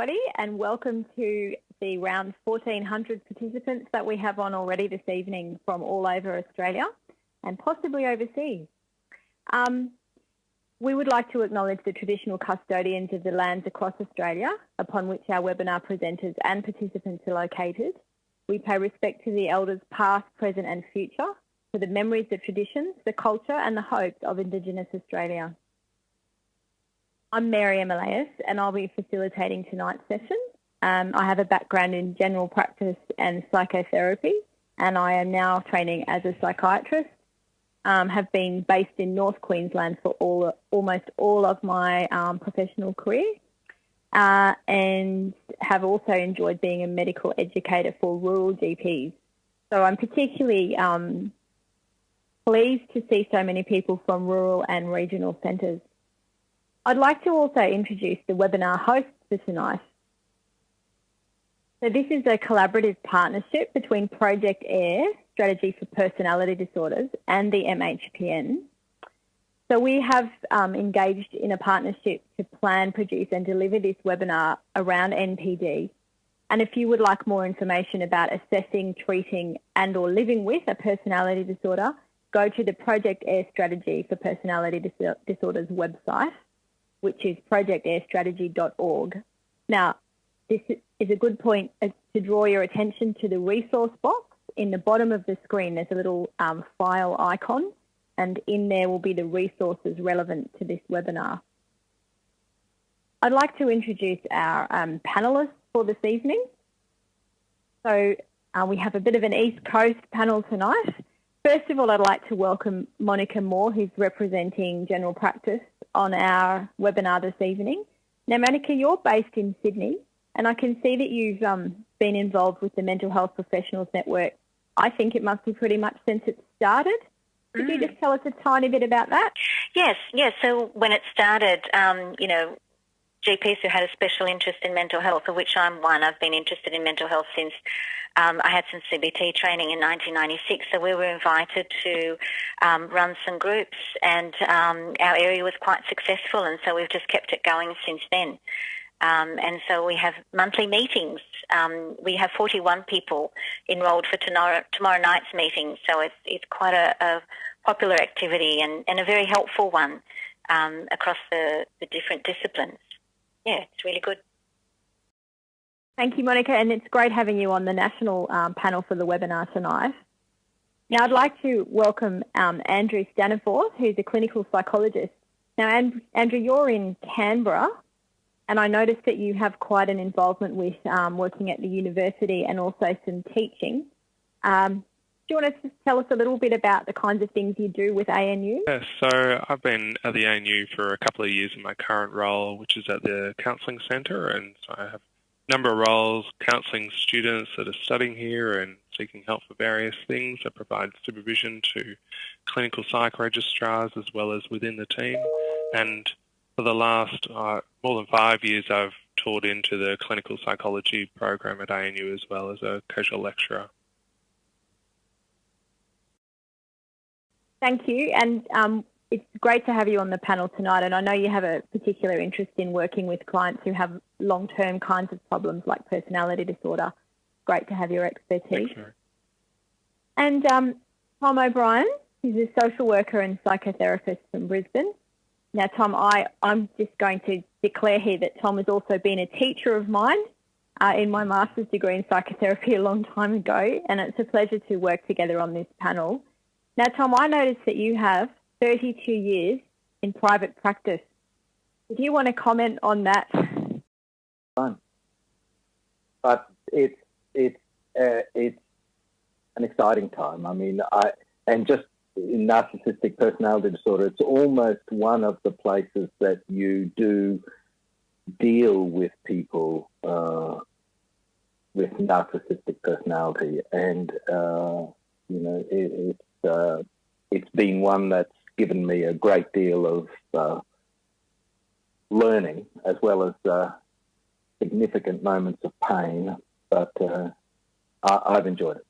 everybody, and welcome to the round 1,400 participants that we have on already this evening from all over Australia and possibly overseas. Um, we would like to acknowledge the traditional custodians of the lands across Australia upon which our webinar presenters and participants are located. We pay respect to the elders past, present and future, to the memories, the traditions, the culture and the hopes of Indigenous Australia. I'm Mary Emilias and I'll be facilitating tonight's session. Um, I have a background in general practice and psychotherapy and I am now training as a psychiatrist. Um, have been based in North Queensland for all, almost all of my um, professional career uh, and have also enjoyed being a medical educator for rural GPs. So I'm particularly um, pleased to see so many people from rural and regional centres. I'd like to also introduce the webinar hosts for tonight. So this is a collaborative partnership between Project AIR, Strategy for Personality Disorders, and the MHPN. So we have um, engaged in a partnership to plan, produce and deliver this webinar around NPD. And if you would like more information about assessing, treating and or living with a personality disorder, go to the Project AIR Strategy for Personality Disorders website which is projectairstrategy.org. Now, this is a good point to draw your attention to the resource box. In the bottom of the screen, there's a little um, file icon, and in there will be the resources relevant to this webinar. I'd like to introduce our um, panellists for this evening. So uh, we have a bit of an East Coast panel tonight. First of all, I'd like to welcome Monica Moore, who's representing General Practice on our webinar this evening. Now, Monica, you're based in Sydney, and I can see that you've um, been involved with the Mental Health Professionals Network. I think it must be pretty much since it started. Could mm. you just tell us a tiny bit about that? Yes, yes. So when it started, um, you know, GPs who had a special interest in mental health, of which I'm one. I've been interested in mental health since um, I had some CBT training in 1996. So we were invited to um, run some groups, and um, our area was quite successful, and so we've just kept it going since then. Um, and so we have monthly meetings. Um, we have 41 people enrolled for tomorrow, tomorrow night's meeting, so it's, it's quite a, a popular activity and, and, a very helpful one um, across the, the different disciplines yeah, it's really good. Thank you, Monica, and it's great having you on the national um, panel for the webinar tonight. Now, I'd like to welcome um, Andrew Staniforth, who's a clinical psychologist. Now, And Andrew, you're in Canberra, and I noticed that you have quite an involvement with um, working at the university and also some teaching. Um, do you want to tell us a little bit about the kinds of things you do with ANU? Yes, so I've been at the ANU for a couple of years in my current role, which is at the Counselling Centre, and so I have a number of roles counselling students that are studying here and seeking help for various things. I provide supervision to clinical psych registrars as well as within the team, and for the last uh, more than five years, I've taught into the clinical psychology program at ANU as well as a casual lecturer. Thank you. And um, it's great to have you on the panel tonight. And I know you have a particular interest in working with clients who have long-term kinds of problems like personality disorder. Great to have your expertise. Thanks, and um, Tom O'Brien, he's a social worker and psychotherapist from Brisbane. Now, Tom, I, I'm just going to declare here that Tom has also been a teacher of mine uh, in my master's degree in psychotherapy a long time ago, and it's a pleasure to work together on this panel. Now, Tom, I noticed that you have 32 years in private practice. Do you want to comment on that? But it's, it's, uh, it's an exciting time. I mean, I, and just in narcissistic personality disorder, it's almost one of the places that you do deal with people uh, with narcissistic personality. And, uh, you know, it, it's, uh, it's been one that's given me a great deal of uh, learning as well as uh, significant moments of pain, but uh, I- have enjoyed it.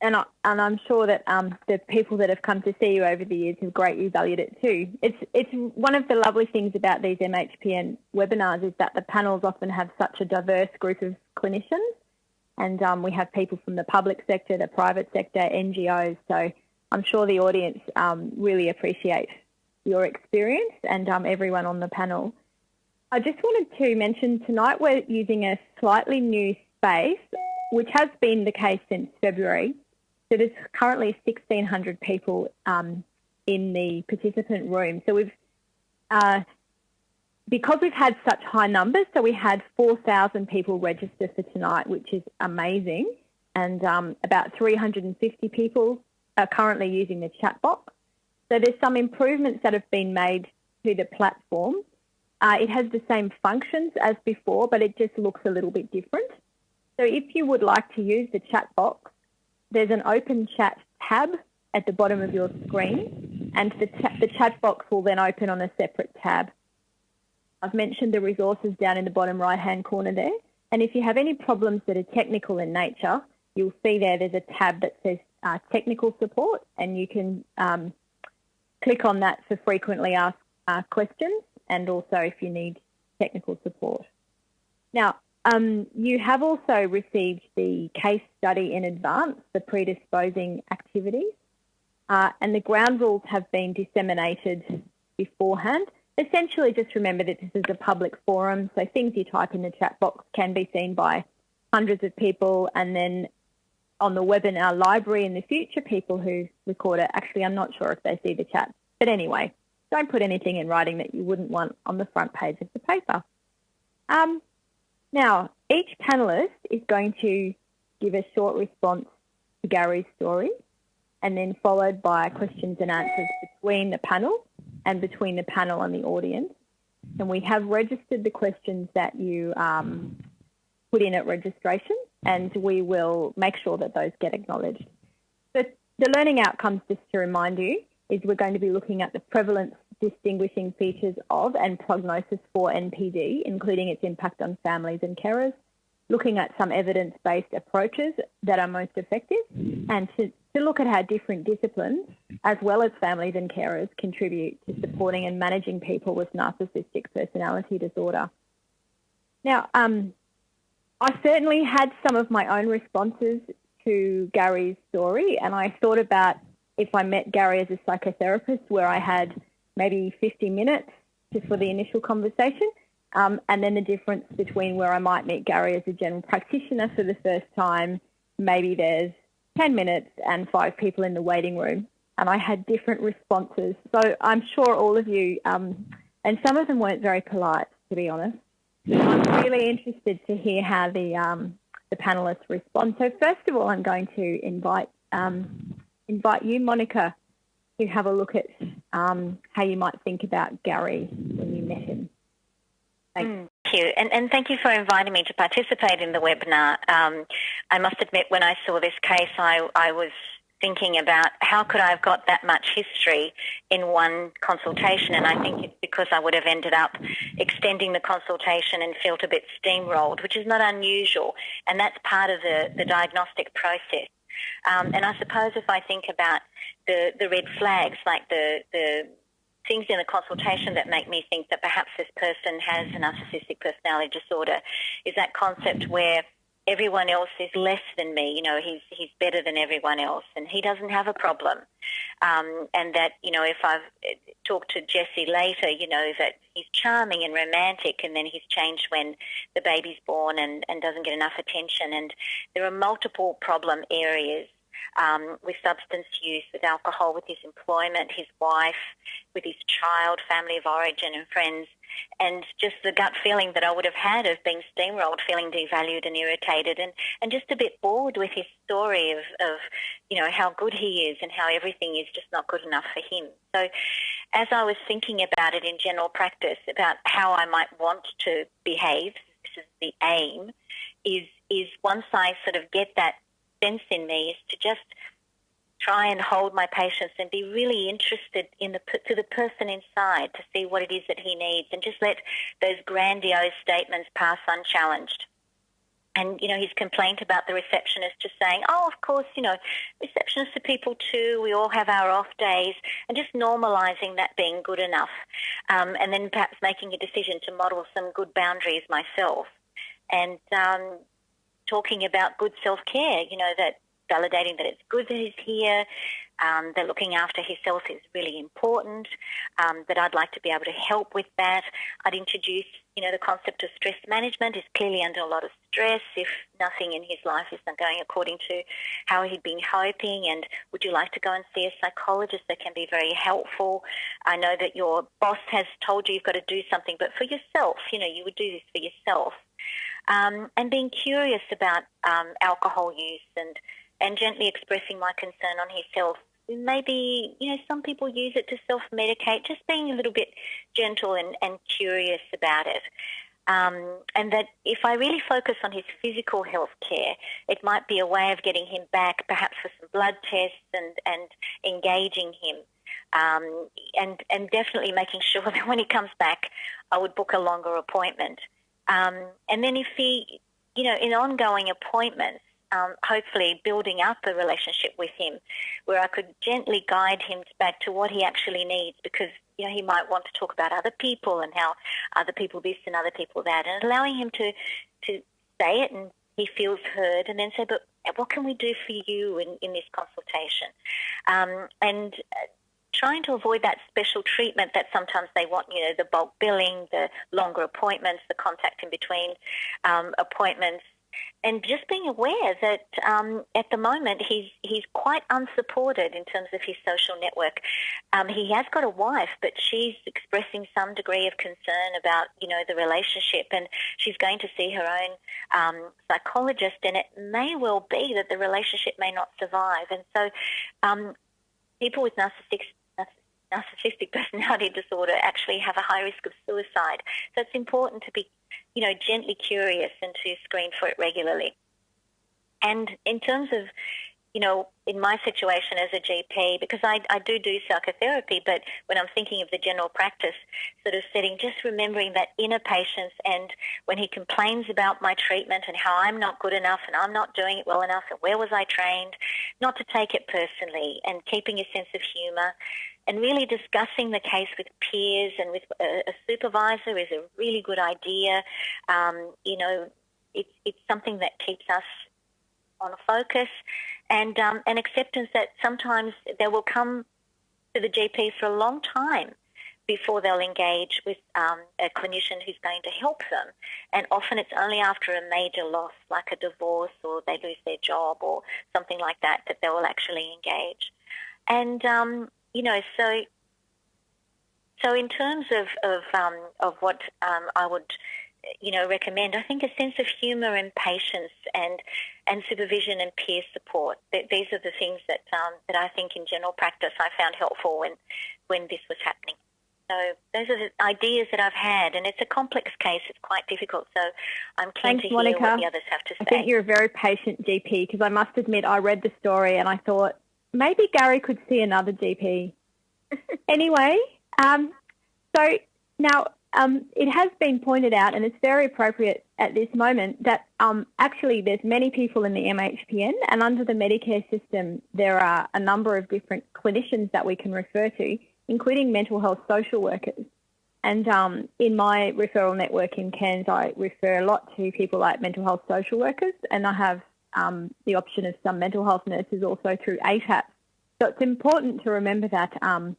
and, I, and I'm sure that um, the people that have come to see you over the years have greatly valued it too. It's, it's one of the lovely things about these MHPN webinars is that the panels often have such a diverse group of clinicians and um, we have people from the public sector, the private sector, NGOs. So I'm sure the audience um, really appreciate your experience and um, everyone on the panel. I just wanted to mention tonight we're using a slightly new space, which has been the case since February. So there's currently 1,600 people um, in the participant room. So we've, uh, because we've had such high numbers, so we had 4,000 people register for tonight, which is amazing. And um, about 350 people are currently using the chat box. So there's some improvements that have been made to the platform. Uh, it has the same functions as before, but it just looks a little bit different. So if you would like to use the chat box, there's an open chat tab at the bottom of your screen, and the, the chat box will then open on a separate tab. I've mentioned the resources down in the bottom right-hand corner there, and if you have any problems that are technical in nature, you'll see there there's a tab that says uh, technical support, and you can um, click on that for frequently asked uh, questions and also if you need technical support. Now, um, you have also received the case study in advance, the predisposing activities, uh, and the ground rules have been disseminated beforehand. Essentially, just remember that this is a public forum, so things you type in the chat box can be seen by hundreds of people, and then on the webinar library in the future, people who record it, actually, I'm not sure if they see the chat. But anyway, don't put anything in writing that you wouldn't want on the front page of the paper. Um, now, each panellist is going to give a short response to Gary's story and then followed by questions and answers between the panel and between the panel and the audience. And we have registered the questions that you um, put in at registration and we will make sure that those get acknowledged. But the learning outcomes, just to remind you, is we're going to be looking at the prevalence distinguishing features of and prognosis for NPD, including its impact on families and carers, looking at some evidence-based approaches that are most effective, and to, to look at how different disciplines, as well as families and carers, contribute to supporting and managing people with narcissistic personality disorder. Now, um, I certainly had some of my own responses to Gary's story, and I thought about if I met Gary as a psychotherapist, where I had maybe 50 minutes just for the initial conversation, um, and then the difference between where I might meet Gary as a general practitioner for the first time, maybe there's 10 minutes and five people in the waiting room, and I had different responses. So I'm sure all of you, um, and some of them weren't very polite, to be honest, I'm really interested to hear how the um, the panelists respond. So first of all, I'm going to invite um, invite you, Monica, to have a look at um, how you might think about Gary when you met him. Thanks. Mm, you, and, and thank you for inviting me to participate in the webinar. Um, I must admit, when I saw this case, I, I was thinking about how could I have got that much history in one consultation and I think it's because I would have ended up extending the consultation and felt a bit steamrolled, which is not unusual and that's part of the, the diagnostic process. Um, and I suppose if I think about the, the red flags, like the, the things in the consultation that make me think that perhaps this person has a narcissistic personality disorder, is that concept where everyone else is less than me. You know, he's he's better than everyone else, and he doesn't have a problem. Um, and that you know, if I've uh, talked to Jesse later, you know that he's charming and romantic, and then he's changed when the baby's born and and doesn't get enough attention. And there are multiple problem areas um, with substance use, with alcohol, with his employment, his wife, with his child, family of origin, and friends and just the gut feeling that I would have had of being steamrolled, feeling devalued and irritated, and, and just a bit bored with his story of, of, you know, how good he is and how everything is just not good enough for him. So as I was thinking about it in general practice, about how I might want to behave, this is the aim, is, is once I sort of get that sense in me is to just try and hold my patience and be really interested in the to the person inside to see what it is that he needs and just let those grandiose statements pass unchallenged. and you know his complaint about the receptionist just saying, "Oh, of course, you know, receptionists are people too. We all have our off days," and just normalising that being good enough, um, and then perhaps making a decision to model some good boundaries myself, and um, talking about good self care. You know that validating that it's good that he's here, um, that looking after himself is really important, um, that I'd like to be able to help with that. I'd introduce, you know, the concept of stress management. He's clearly under a lot of stress if nothing in his life isn't going according to how he'd been hoping. And would you like to go and see a psychologist that can be very helpful? I know that your boss has told you you've got to do something, but for yourself, you know, you would do this for yourself. Um, and being curious about um, alcohol use and and gently expressing my concern on his health maybe, you know, some people use it to self-medicate, just being a little bit gentle and, and curious about it. Um, and that if I really focus on his physical health care, it might be a way of getting him back, perhaps for some blood tests and, and engaging him. Um, and, and definitely making sure that when he comes back, I would book a longer appointment. Um, and then if he, you know, in ongoing appointments, um, hopefully building up a relationship with him where I could gently guide him back to what he actually needs because you know he might want to talk about other people and how other people this and other people that and allowing him to to say it and he feels heard and then say but what can we do for you in, in this consultation? Um, and trying to avoid that special treatment that sometimes they want, you know, the bulk billing, the longer appointments, the contact in between um, appointments, and just being aware that um, at the moment he's he's quite unsupported in terms of his social network. Um, he has got a wife, but she's expressing some degree of concern about you know the relationship, and she's going to see her own um, psychologist, and it may well be that the relationship may not survive. And so, um, people with narcissistic narcissistic personality disorder actually have a high risk of suicide. So it's important to be you know, gently curious and to screen for it regularly. And in terms of, you know, in my situation as a GP, because I, I do do psychotherapy, but when I'm thinking of the general practice sort of setting, just remembering that inner patience and when he complains about my treatment and how I'm not good enough and I'm not doing it well enough and where was I trained, not to take it personally and keeping a sense of humour and really discussing the case with peers and with a, a supervisor is a really good idea. Um, you know, it's, it's something that keeps us on focus and um, an acceptance that sometimes they will come to the GP for a long time before they'll engage with um, a clinician who's going to help them. And often it's only after a major loss, like a divorce or they lose their job or something like that, that they will actually engage. And um, you know, so so in terms of of um, of what um, I would you know recommend, I think a sense of humour and patience and and supervision and peer support. These are the things that um, that I think in general practice I found helpful when when this was happening. So those are the ideas that I've had, and it's a complex case. It's quite difficult. So I'm keen Thanks, to hear Monica. what the others have to say. I think you're a very patient GP because I must admit I read the story and I thought maybe Gary could see another GP. anyway, um, so now um, it has been pointed out, and it's very appropriate at this moment, that um, actually there's many people in the MHPN, and under the Medicare system, there are a number of different clinicians that we can refer to, including mental health social workers. And um, in my referral network in Cairns, I refer a lot to people like mental health social workers, and I have um, the option of some mental health nurses also through ATAP. So it's important to remember that um,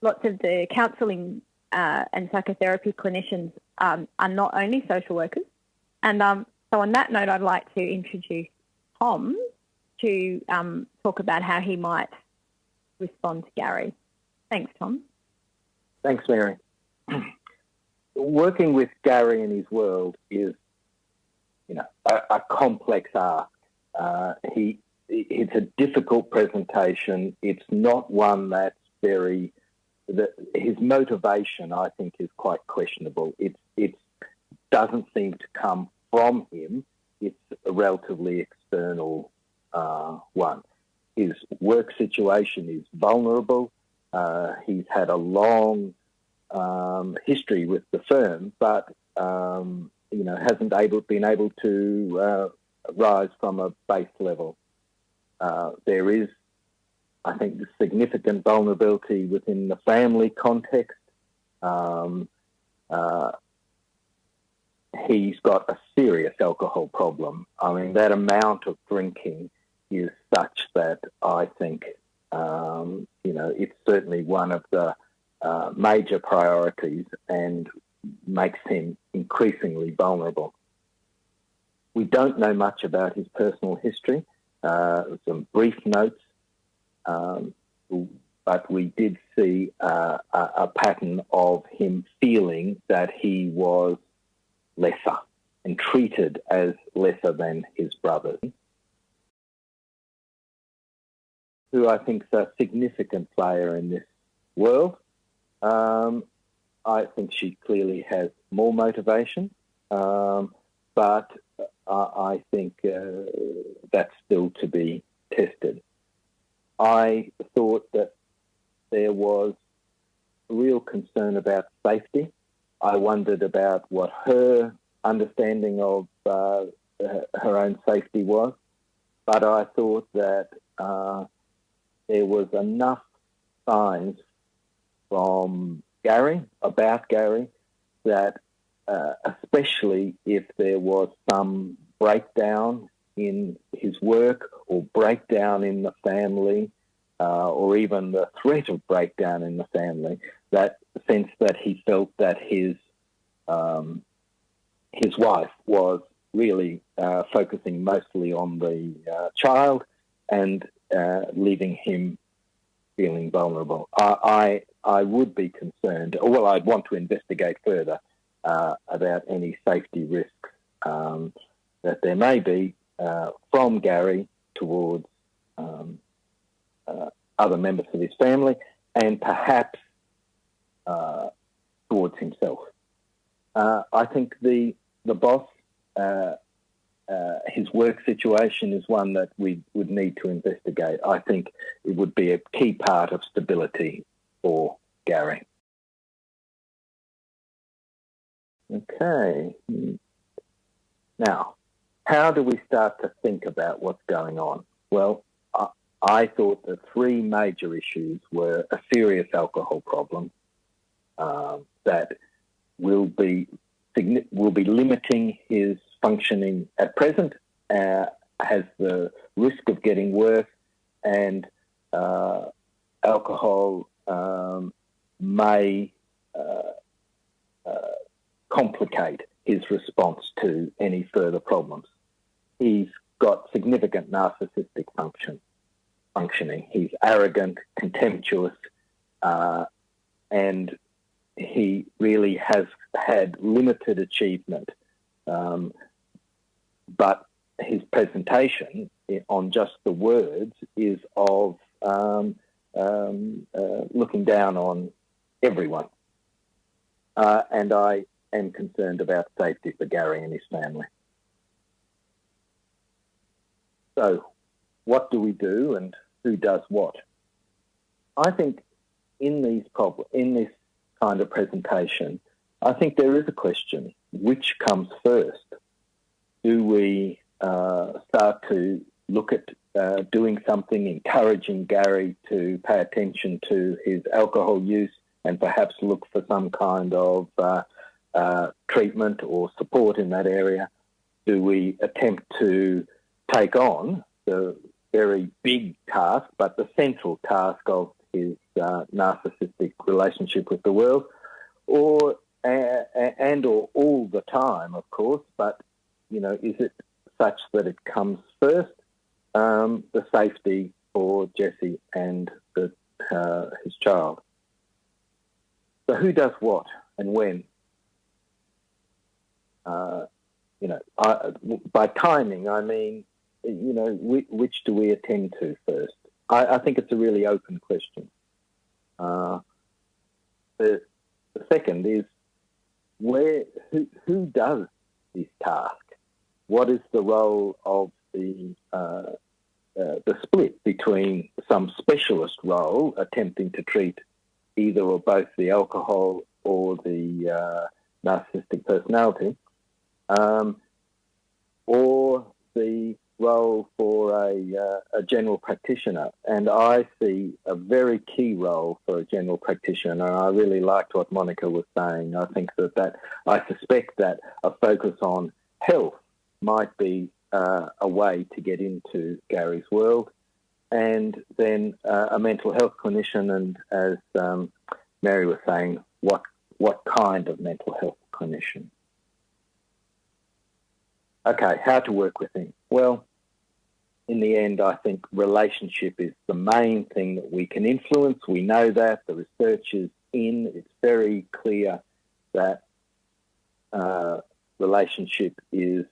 lots of the counselling uh, and psychotherapy clinicians um, are not only social workers. And um, so on that note, I'd like to introduce Tom to um, talk about how he might respond to Gary. Thanks, Tom. Thanks, Mary. Working with Gary in his world is, you know, a, a complex art. Uh, he it's a difficult presentation. It's not one that's very. His motivation, I think, is quite questionable. It it doesn't seem to come from him. It's a relatively external uh, one. His work situation is vulnerable. Uh, he's had a long um, history with the firm, but um, you know, hasn't able been able to uh, rise from a base level. Uh, there is, I think, significant vulnerability within the family context. Um, uh, he's got a serious alcohol problem. I mean, that amount of drinking is such that I think, um, you know, it's certainly one of the uh, major priorities and makes him increasingly vulnerable. We don't know much about his personal history. Uh, some brief notes, um, but we did see uh, a, a pattern of him feeling that he was lesser and treated as lesser than his brothers, who I think is a significant player in this world. Um, I think she clearly has more motivation, um, but I think uh, that's still to be tested. I thought that there was real concern about safety. I wondered about what her understanding of uh, her own safety was, but I thought that uh, there was enough signs from Gary, about Gary, that uh, especially if there was some breakdown in his work or breakdown in the family, uh, or even the threat of breakdown in the family, that sense that he felt that his um, his wife was really uh, focusing mostly on the uh, child and uh, leaving him feeling vulnerable. I, I, I would be concerned, or well, I'd want to investigate further uh, about any safety risks um, that there may be uh, from Gary towards um, uh, other members of his family, and perhaps uh, towards himself. Uh, I think the the boss uh, his work situation is one that we would need to investigate. I think it would be a key part of stability for Gary. Okay. Now, how do we start to think about what's going on? Well, I, I thought the three major issues were a serious alcohol problem um, that will be will be limiting his functioning at present, uh, has the risk of getting worse, and uh, alcohol um, may uh, uh, complicate his response to any further problems. He's got significant narcissistic function functioning. He's arrogant, contemptuous, uh, and he really has had limited achievement. Um, but his presentation on just the words is of um, um, uh, looking down on everyone. Uh, and I am concerned about safety for Gary and his family. So, what do we do and who does what? I think in these prob- in this kind of presentation, I think there is a question: which comes first? do we uh, start to look at uh, doing something, encouraging Gary to pay attention to his alcohol use and perhaps look for some kind of uh, uh treatment or support in that area? Do we attempt to take on the very big task, but the central task of his uh, narcissistic relationship with the world? Or and or all the time, of course, but you know, is it such that it comes first, um, the safety for Jesse and the, uh, his child? So who does what and when? Uh, you know, I, by timing, I mean, you know, which, which do we attend to first? I, I, think it's a really open question. Uh, the, the second is where who, who does this task? what is the role of the uh, uh, the split between some specialist role attempting to treat either or both the alcohol or the uh, narcissistic personality, um, or the role for a, uh, a, general practitioner. And I see a very key role for a general practitioner. And I really liked what Monica was saying. I think that, that I suspect that a focus on health might be uh, a way to get into Gary's world. And then uh, a mental health clinician, and as um, Mary was saying, what what kind of mental health clinician? Okay, how to work with him? Well, in the end, I think relationship is the main thing that we can influence. We know that. The research is in. It's very clear that uh, relationship is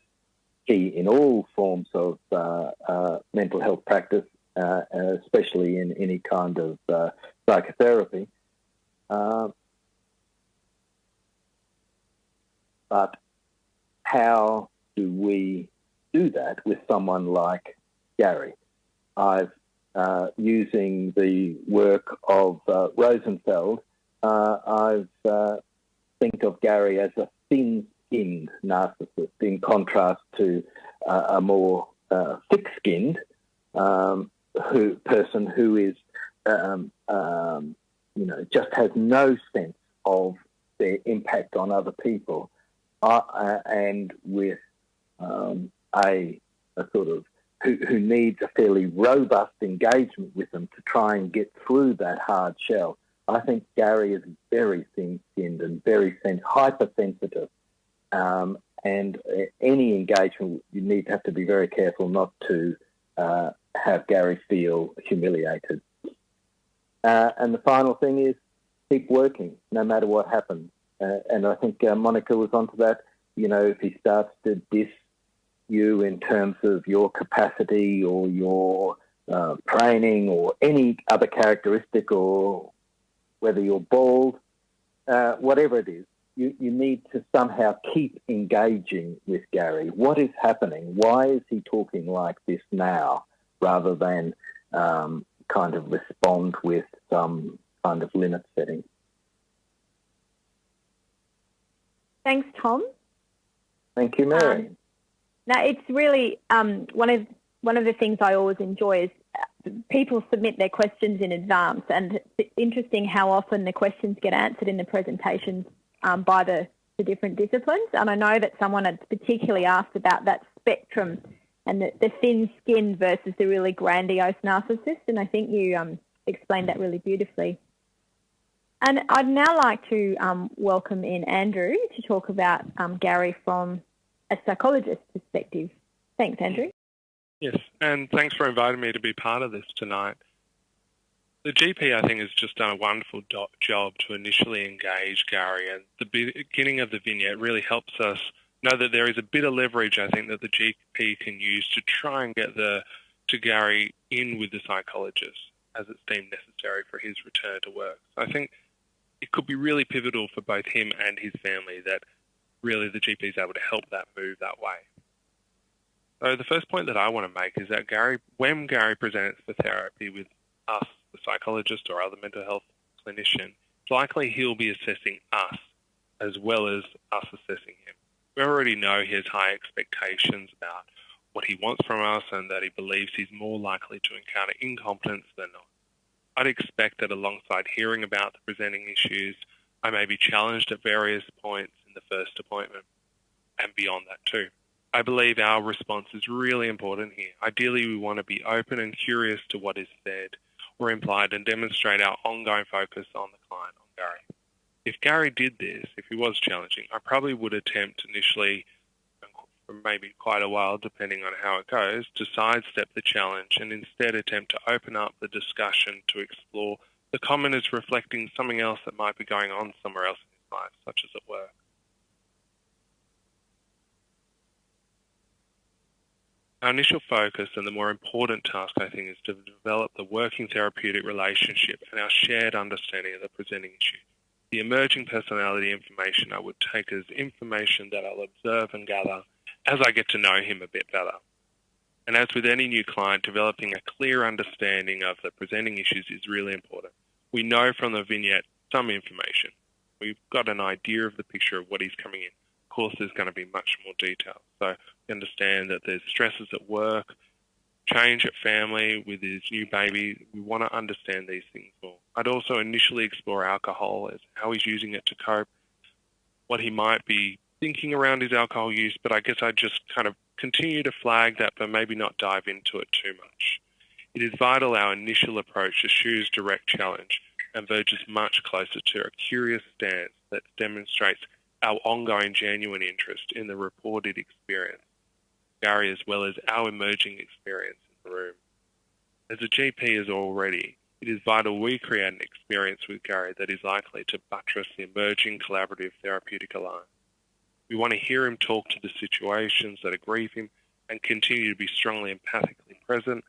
key in all forms of uh, uh, mental health practice, uh, especially in any kind of psychotherapy. Uh, but how do we do that with someone like Gary. I've uh, using the work of uh, Rosenfeld, uh, I've uh, think of Gary as a thin-skinned narcissist, in contrast to uh, a more uh, thick-skinned um, who, person who is, um, um, you know, just has no sense of their impact on other people, and with um, a, a sort of who, who needs a fairly robust engagement with them to try and get through that hard shell. I think Gary is very thin-skinned and very sen- hypersensitive, um, and uh, any engagement you need to have to be very careful not to uh, have Gary feel humiliated. Uh, and the final thing is keep working no matter what happens. Uh, and I think uh, Monica was onto that. You know, if he starts to diss you in terms of your capacity or your uh, training or any other characteristic or whether you're bald, whatever it is, you, you need to somehow keep engaging with Gary. What is happening? Why is he talking like this now rather than um, kind of respond with some kind of limit setting? Thanks, Tom. Thank you, Mary. Um, now, it's really um, one of one of the things I always enjoy is uh, people submit their questions in advance, and it's interesting how often the questions get answered in the presentations um, by the, the different disciplines. And I know that someone had particularly asked about that spectrum and the, the thin skin versus the really grandiose narcissist, and I think you um, explained that really beautifully. And I'd now like to um, welcome in Andrew to talk about um, Gary from a psychologist's perspective. Thanks, Andrew. Yes, and thanks for inviting me to be part of this tonight. The GP, I think, has just done a wonderful do- job to initially engage Gary, and the beginning of the vignette really helps us know that there is a bit of leverage. I think that the GP can use to try and get the to Gary in with the psychologist as it's deemed necessary for his return to work. So I think it could be really pivotal for both him and his family that really the GP is able to help that move that way. So the first point that I want to make is that Gary, when Gary presents for therapy with us, the psychologist or other mental health clinician, it's likely he'll be assessing us as well as us assessing him. We already know he has high expectations about what he wants from us and that he believes he's more likely to encounter incompetence than not. I'd expect that alongside hearing about the presenting issues, I may be challenged at various points in the first appointment and beyond that too. I believe our response is really important here. Ideally, we want to be open and curious to what is said or implied and demonstrate our ongoing focus on the client, on Gary. If Gary did this, if he was challenging, I probably would attempt initially, for maybe quite a while, depending on how it goes, to sidestep the challenge and instead attempt to open up the discussion to explore the comment is reflecting something else that might be going on somewhere else in his life, such as at work. Our initial focus and the more important task, I think, is to develop the working therapeutic relationship and our shared understanding of the presenting issue. The emerging personality information I would take as information that I'll observe and gather as I get to know him a bit better. And as with any new client, developing a clear understanding of the presenting issues is really important. We know from the vignette some information. We've got an idea of the picture of what he's coming in course, there's going to be much more detail. So understand that there's stresses at work, change at family with his new baby. We want to understand these things more. I'd also initially explore alcohol as how he's using it to cope, what he might be thinking around his alcohol use, but I guess I'd just kind of continue to flag that, but maybe not dive into it too much. It is vital our initial approach eschews direct challenge and verges much closer to a curious stance that demonstrates our ongoing genuine interest in the reported experience, Gary as well as our emerging experience in the room. As a GP is already, it is vital we create an experience with Gary that is likely to buttress the emerging collaborative therapeutic alliance. We want to hear him talk to the situations that aggrieve him and continue to be strongly empathically present,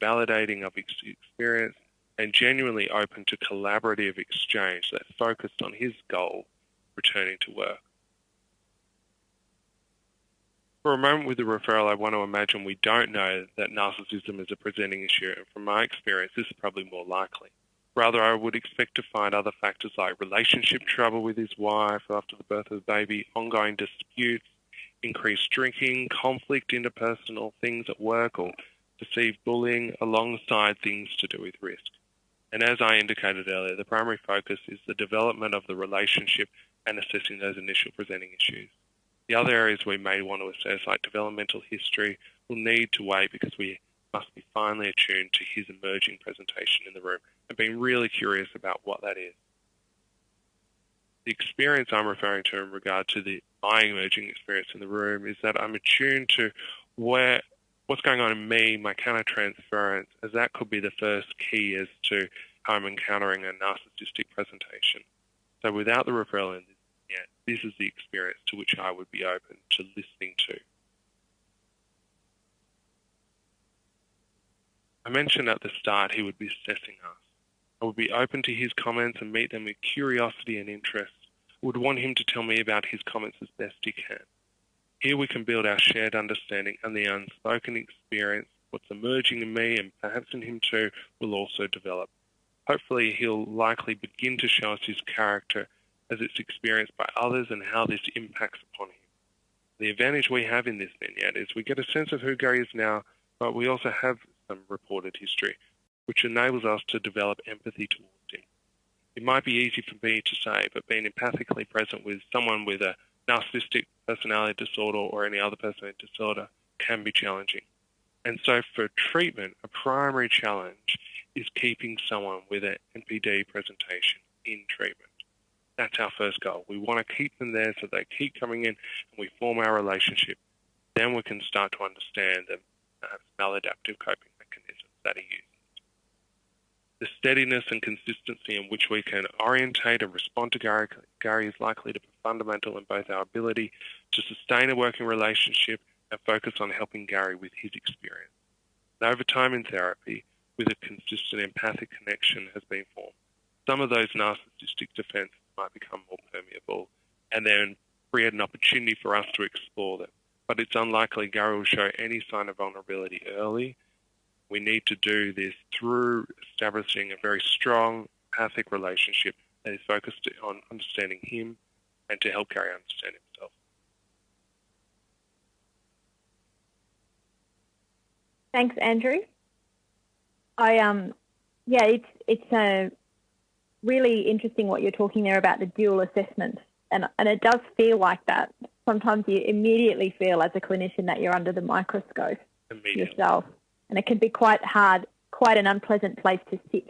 validating of his experience, and genuinely open to collaborative exchange that focused on his goal, returning to work. For a moment with the referral, I want to imagine we don't know that narcissism is a presenting issue, and from my experience, this is probably more likely. Rather, I would expect to find other factors like relationship trouble with his wife after the birth of the baby, ongoing disputes, increased drinking, conflict, interpersonal things at work, or perceived bullying alongside things to do with risk. And as I indicated earlier, the primary focus is the development of the relationship and assessing those initial presenting issues. The other areas we may want to assess, like developmental history, will need to wait because we must be finely attuned to his emerging presentation in the room and being really curious about what that is. The experience I'm referring to in regard to the my emerging experience in the room is that I'm attuned to where what's going on in me, my countertransference, as that could be the first key as to how I'm encountering a narcissistic presentation. So without the referral in yeah, this is the experience to which I would be open to listening to. I mentioned at the start he would be assessing us. I would be open to his comments and meet them with curiosity and interest. Would want him to tell me about his comments as best he can. Here we can build our shared understanding and the unspoken experience, what's emerging in me and perhaps in him too, will also develop. Hopefully he'll likely begin to show us his character as it's experienced by others and how this impacts upon him. The advantage we have in this vignette is we get a sense of who Gary is now, but we also have some reported history, which enables us to develop empathy towards him. It might be easy for me to say, but being empathically present with someone with a narcissistic personality disorder or any other personality disorder can be challenging. And so for treatment, a primary challenge is keeping someone with an NPD presentation in treatment. That's our first goal. We want to keep them there so they keep coming in and we form our relationship. Then we can start to understand the uh, maladaptive coping mechanisms that he uses the steadiness and consistency in which we can orientate and respond to Gary, Gary is likely to be fundamental in both our ability to sustain a working relationship and focus on helping Gary with his experience. And over time in therapy, with a consistent empathic connection has been formed, some of those narcissistic defenses might become more permeable and then create an opportunity for us to explore them. But it's unlikely Gary will show any sign of vulnerability early we need to do this through establishing a very strong empathic relationship that is focused on understanding him and to help Gary understand himself. Thanks, Andrew. I um, yeah, it's it's uh, really interesting what you're talking there about the dual assessment, and and it does feel like that. Sometimes you immediately feel as a clinician that you're under the microscope yourself and it can be quite hard, quite an unpleasant place to sit.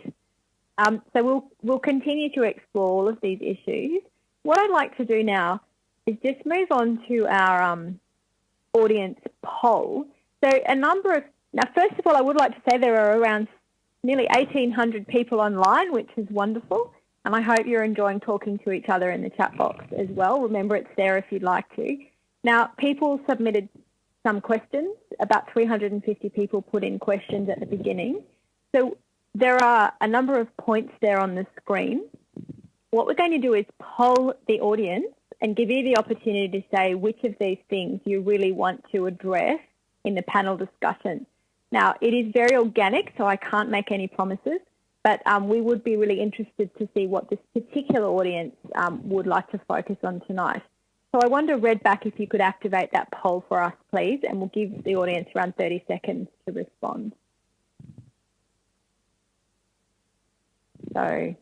Um, so we'll we'll continue to explore all of these issues. What I'd like to do now is just move on to our um, audience poll. So a number of now, first of all, I would like to say there are around nearly 1,800 people online, which is wonderful. And I hope you're enjoying talking to each other in the chat box as well. Remember, it's there if you'd like to. Now, people submitted some questions. About 350 people put in questions at the beginning. So there are a number of points there on the screen. What we're going to do is poll the audience and give you the opportunity to say which of these things you really want to address in the panel discussion. Now, it is very organic, so I can't make any promises, but um, we would be really interested to see what this particular audience um, would like to focus on tonight. So I wonder, Redback, if you could activate that poll for us, please, and we'll give the audience around 30 seconds to respond. So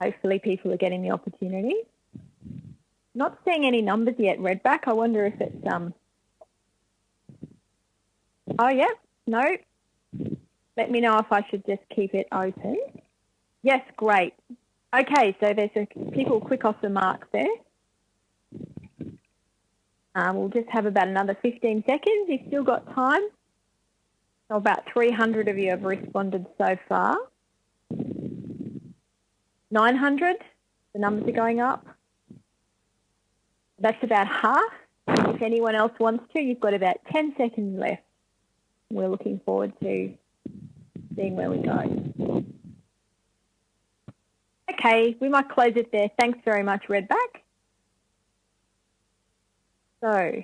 hopefully people are getting the opportunity. Not seeing any numbers yet, Redback. I wonder if it's um. Oh yeah, no. Let me know if I should just keep it open. Yes, great. Okay, so there's a, people quick off the mark there. Um, we'll just have about another 15 seconds. You've still got time. About 300 of you have responded so far. 900, the numbers are going up. That's about half. If anyone else wants to, you've got about 10 seconds left. We're looking forward to seeing where we go. Okay, we might close it there. Thanks very much, Redback. So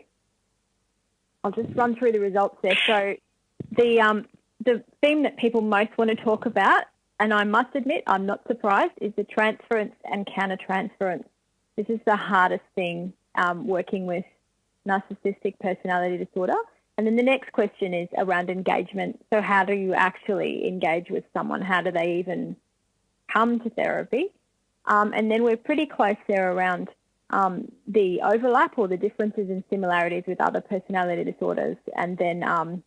I'll just run through the results there. So the um, the theme that people most want to talk about, and I must admit I'm not surprised, is the transference and countertransference. This is the hardest thing um, working with narcissistic personality disorder. And then the next question is around engagement. So how do you actually engage with someone? How do they even come to therapy? Um, and then we're pretty close there around um, the overlap or the differences and similarities with other personality disorders, and then um,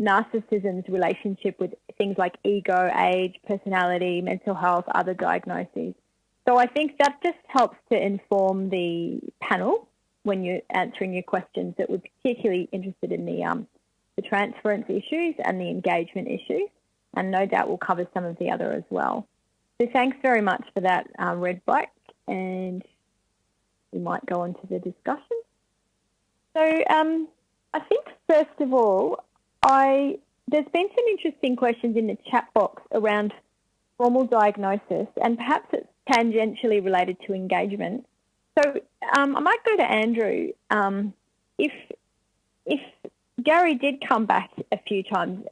narcissism's relationship with things like ego, age, personality, mental health, other diagnoses. So I think that just helps to inform the panel when you're answering your questions that we're particularly interested in the um, the transference issues and the engagement issues, and no doubt we'll cover some of the other as well. So thanks very much for that, um, Redback, and we might go on to the discussion. So um, I think first of all, I there's been some interesting questions in the chat box around formal diagnosis, and perhaps it's tangentially related to engagement. So um, I might go to Andrew. Um, if if Gary did come back a few times,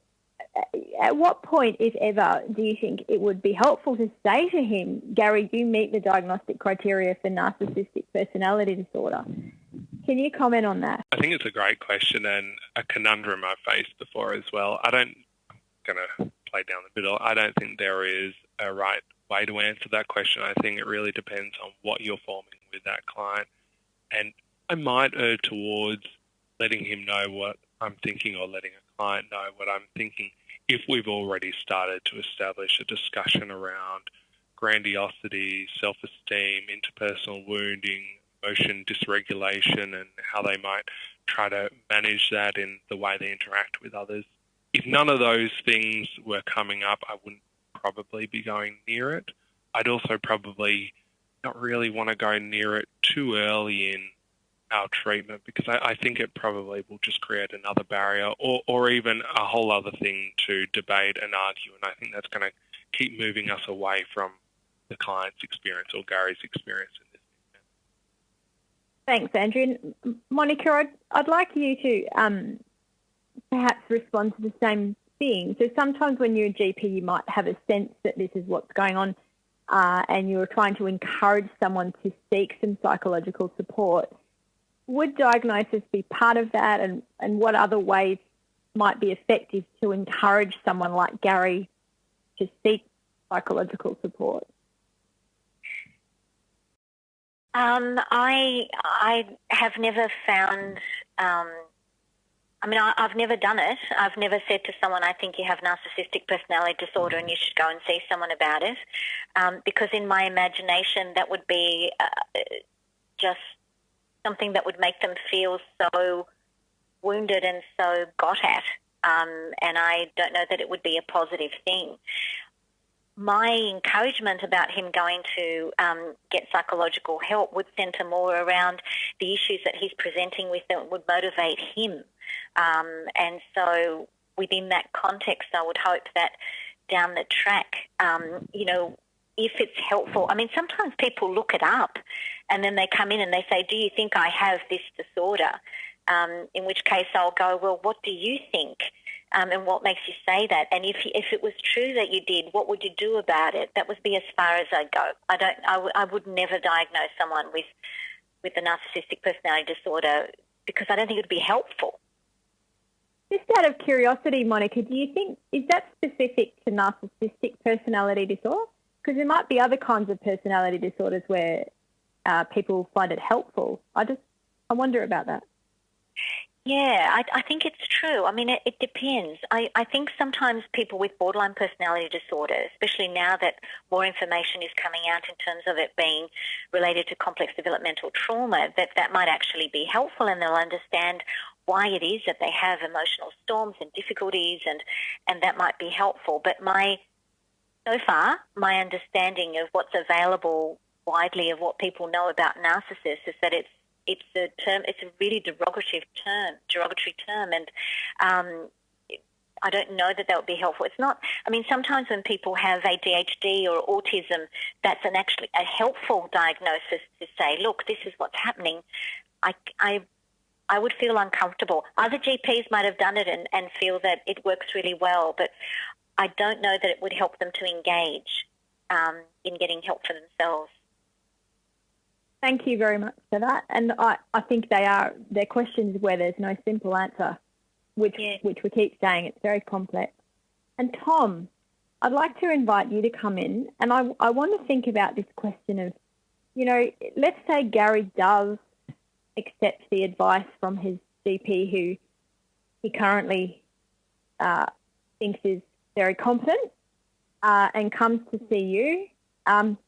at what point, if ever, do you think it would be helpful to say to him, Gary, you meet the diagnostic criteria for narcissistic personality disorder? Can you comment on that? I think it's a great question and a conundrum I've faced before as well. I don't, going to play down the middle. I don't think there is a right way to answer that question. I think it really depends on what you're forming with that client. And I might err towards letting him know what I'm thinking or letting a client know what I'm thinking if we've already started to establish a discussion around grandiosity, self-esteem, interpersonal wounding, emotion dysregulation and how they might try to manage that in the way they interact with others. If none of those things were coming up, I wouldn't probably be going near it. I'd also probably not really want to go near it too early in our treatment because I, I, think it probably will just create another barrier or, or even a whole other thing to debate and argue. And I think that's going to keep moving us away from the client's experience or Gary's experience in this. Thanks, Andrew. Monica, I'd, I'd like you to um, perhaps respond to the same thing. So sometimes when you're a GP, you might have a sense that this is what's going on uh, and you're trying to encourage someone to seek some psychological support. Would diagnosis be part of that and, and what other ways might be effective to encourage someone like Gary to seek psychological support? Um, I I have never found um, I mean, I, have never done it. I've never said to someone, I think you have narcissistic personality disorder and you should go and see someone about it. Um, because in my imagination, that would be uh, just something that would make them feel so wounded and so got at. Um, and I don't know that it would be a positive thing. My encouragement about him going to um, get psychological help would centre more around the issues that he's presenting with that would motivate him um, and so within that context, I would hope that down the track, um, you know, if it's helpful, I mean, sometimes people look it up and then they come in and they say, Do you think I have this disorder? Um, in which case I'll go, Well, what do you think? Um, and what makes you say that? And if if it was true that you did, what would you do about it? That would be as far as I go. I don't. I, w- I would never diagnose someone with with a narcissistic personality disorder because I don't think it would be helpful. Just out of curiosity, Monica, do you think is that specific to narcissistic personality disorder? Because there might be other kinds of personality disorders where uh, people find it helpful. I just I wonder about that. Yeah, I, I think it's true. I mean, it, it depends. I, I think sometimes people with borderline personality disorder, especially now that more information is coming out in terms of it being related to complex developmental trauma, that that might actually be helpful and they'll understand why it is that they have emotional storms and difficulties and, and that might be helpful. But my, so far, my understanding of what's available widely of what people know about narcissists is that it's it's a term. It's a really derogative term, derogatory term, and um, I don't know that that would be helpful. It's not. I mean, sometimes when people have ADHD or autism, that's an actually a helpful diagnosis to say, look, this is what's happening. I, I, I would feel uncomfortable. Other GPs might have done it and, and feel that it works really well, but I don't know that it would help them to engage um, in getting help for themselves. Thank you very much for that. And I, I think they are they're questions where there's no simple answer, which yeah. which we keep saying it's very complex. And Tom, I'd like to invite you to come in, and I I want to think about this question of, you know, let's say Gary does accept the advice from his GP, who he currently uh, thinks is very competent, uh, and comes to see you. Um,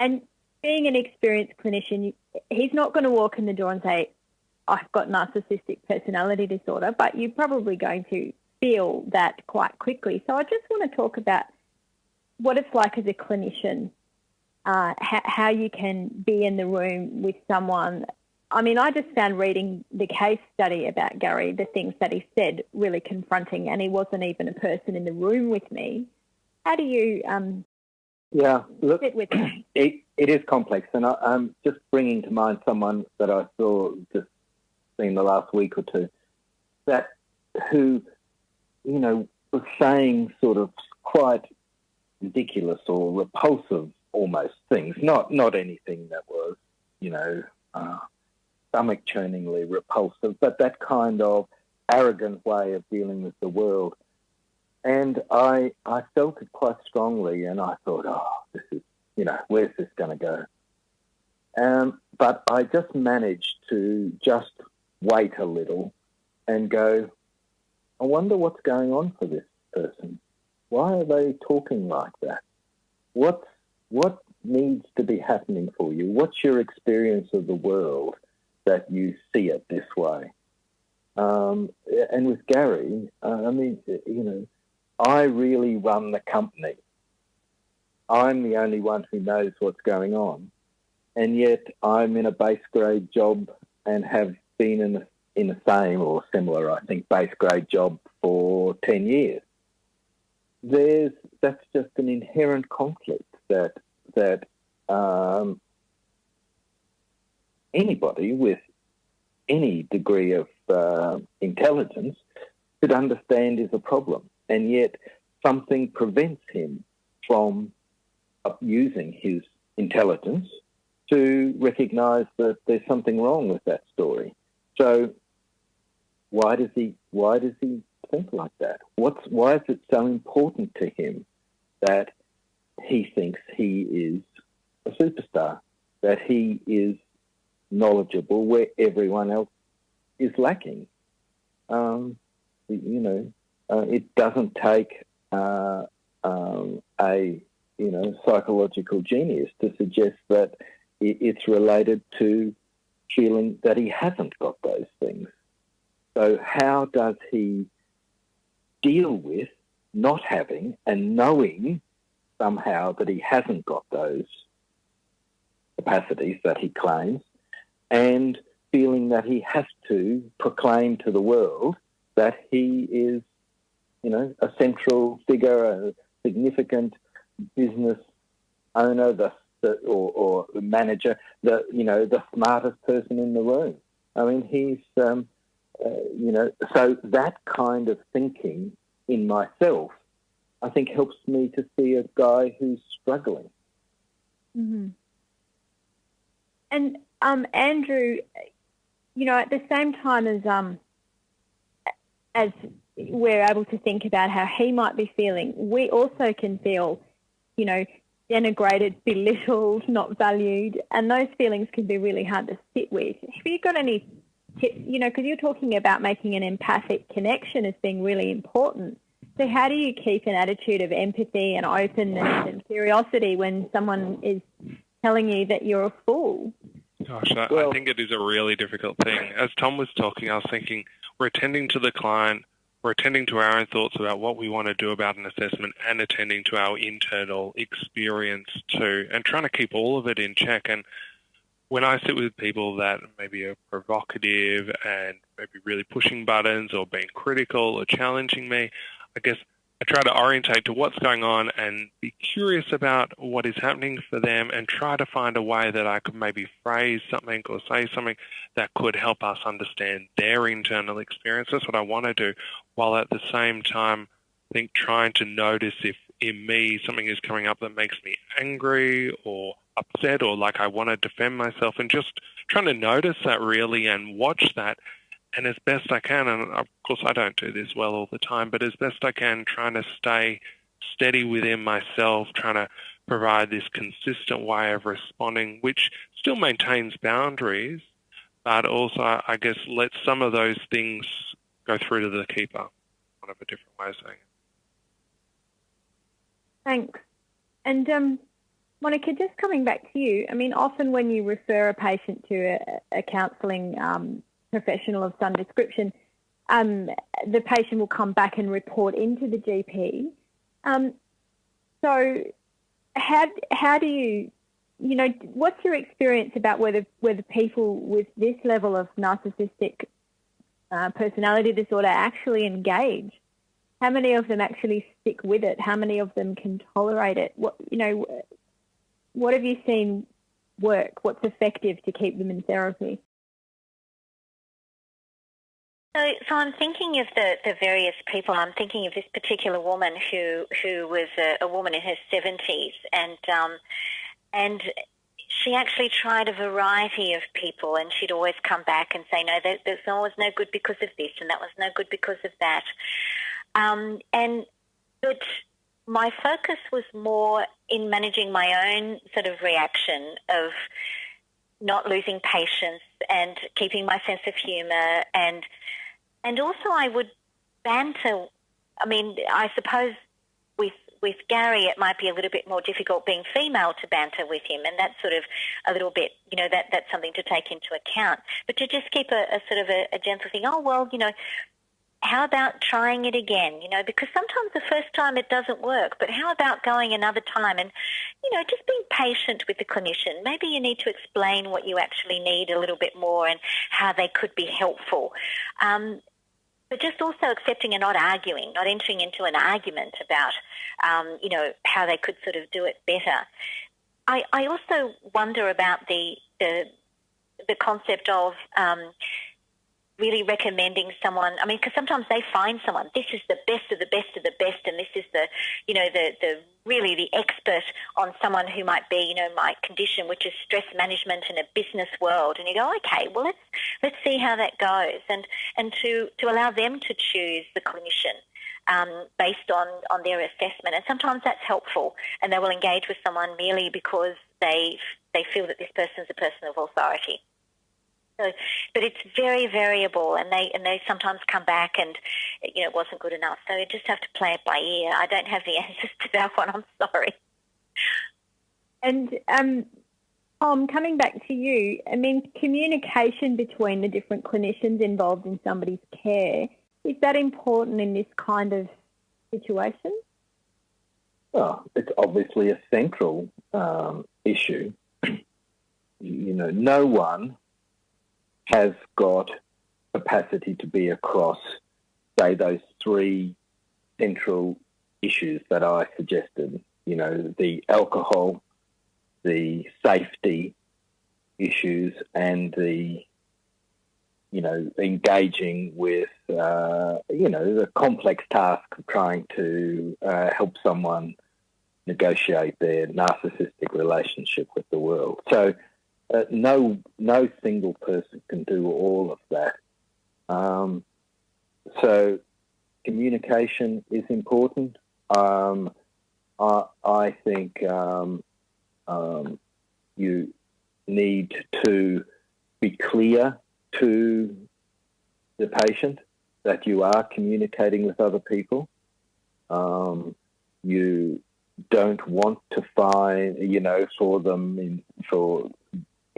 and being an experienced clinician, he's not going to walk in the door and say, I've got narcissistic personality disorder, but you're probably going to feel that quite quickly. So I just want to talk about what it's like as a clinician, uh, how you can be in the room with someone. I mean, I just found reading the case study about Gary, the things that he said, really confronting, and he wasn't even a person in the room with me. How do you um, yeah, look, it, it is complex, and I, am just bringing to mind someone that I saw just in the last week or two, that who, you know, was saying sort of quite ridiculous or repulsive almost things, not not anything that was, you know, uh, stomach churningly repulsive, but that kind of arrogant way of dealing with the world and I, I felt it quite strongly, and I thought, oh, this is, you know, where's this going to go? Um, but I just managed to just wait a little and go, I wonder what's going on for this person. Why are they talking like that? What, what needs to be happening for you? What's your experience of the world that you see it this way? Um, and with Gary, uh, I mean, you know, I really run the company. I'm the only one who knows what's going on. And yet I'm in a base grade job and have been in in the same or similar, I think, base grade job for 10 years. There's, that's just an inherent conflict that, that um, anybody with any degree of uh, intelligence could understand is a problem and yet something prevents him from using his intelligence to recognize that there's something wrong with that story. So why does he why does he think like that? What's why is it so important to him that he thinks he is a superstar, that he is knowledgeable where everyone else is lacking? Um, you know, uh, it doesn't take uh, um, a you know psychological genius to suggest that it's related to feeling that he hasn't got those things. So how does he deal with not having and knowing somehow that he hasn't got those capacities that he claims and feeling that he has to proclaim to the world that he is you know, a central figure, a significant business owner, the, the or, or manager, the you know the smartest person in the room. I mean, he's um, uh, you know, so that kind of thinking in myself, I think helps me to see a guy who's struggling. Mm-hmm. And um, Andrew, you know, at the same time as um, as we're able to think about how he might be feeling, we also can feel, you know, denigrated, belittled, not valued, and those feelings can be really hard to sit with. Have you got any tips? You know, because you're talking about making an empathic connection as being really important. So how do you keep an attitude of empathy and openness and curiosity when someone is telling you that you're a fool? Gosh, I, well, I think it is a really difficult thing. As Tom was talking, I was thinking we're attending to the client, we're attending to our own thoughts about what we want to do about an assessment and attending to our internal experience too, and trying to keep all of it in check. And when I sit with people that maybe are provocative and maybe really pushing buttons or being critical or challenging me, I guess I try to orientate to what's going on and be curious about what is happening for them and try to find a way that I could maybe phrase something or say something that could help us understand their internal experience. That's what I want to do, while at the same time, I think trying to notice if in me something is coming up that makes me angry or upset or like I want to defend myself and just trying to notice that really and watch that and as best I can, and of course I don't do this well all the time, but as best I can, trying to stay steady within myself, trying to provide this consistent way of responding, which still maintains boundaries, but also, I guess, let some of those things go through to the keeper. One of a different way of saying it. Thanks. And um, Monica, just coming back to you, I mean, often when you refer a patient to a, a counselling um, professional of some description, um, the patient will come back and report into the GP. Um, so, how how do you, you know, what's your experience about whether whether people with this level of narcissistic uh, personality disorder actually engage? How many of them actually stick with it? How many of them can tolerate it? What you know, what have you seen work? What's effective to keep them in therapy? So, so I'm thinking of the, the various people. I'm thinking of this particular woman who who was a, a woman in her 70s, and um, and she actually tried a variety of people, and she'd always come back and say, no, that, that was no good because of this, and that was no good because of that. Um, and but my focus was more in managing my own sort of reaction of not losing patience and keeping my sense of humour and and also I would banter. I mean, I suppose with with Gary, it might be a little bit more difficult being female to banter with him, and that's sort of a little bit, you know, that that's something to take into account. But to just keep a, a sort of a, a gentle thing. Oh well, you know, how about trying it again? You know, because sometimes the first time it doesn't work, but how about going another time and, you know, just being patient with the clinician. Maybe you need to explain what you actually need a little bit more and how they could be helpful. Um, but just also accepting and not arguing, not entering into an argument about, um, you know, how they could sort of do it better. I, I also wonder about the the, the concept of um, really recommending someone. I mean, because sometimes they find someone. This is the best of the best of the best, and this is the, you know, the the really the expert on someone who might be, you know, my condition, which is stress management in a business world. And you go, okay, well let's let's see how that goes, and and to to allow them to choose the clinician. Um, based on, on their assessment, and sometimes that's helpful, and they will engage with someone merely because they they feel that this person is a person of authority. So, but it's very variable, and they and they sometimes come back and you know it wasn't good enough. So you just have to play it by ear. I don't have the answers to that one. I'm sorry. And um, Tom, coming back to you, I mean, communication between the different clinicians involved in somebody's care is that important in this kind of situation? Well, it's obviously a central um, issue. you know, no one has got capacity to be across, say, those three central issues that I suggested. You know, the alcohol, the safety issues, and the you know, engaging with, uh, you know, the complex task of trying to uh, help someone negotiate their narcissistic relationship with the world. So, uh, no, no single person can do all of that. Um, so, communication is important. Um, I, I, think um, um you need to be clear to the patient that you are communicating with other people. Um, you don't want to find, you know, for them in, for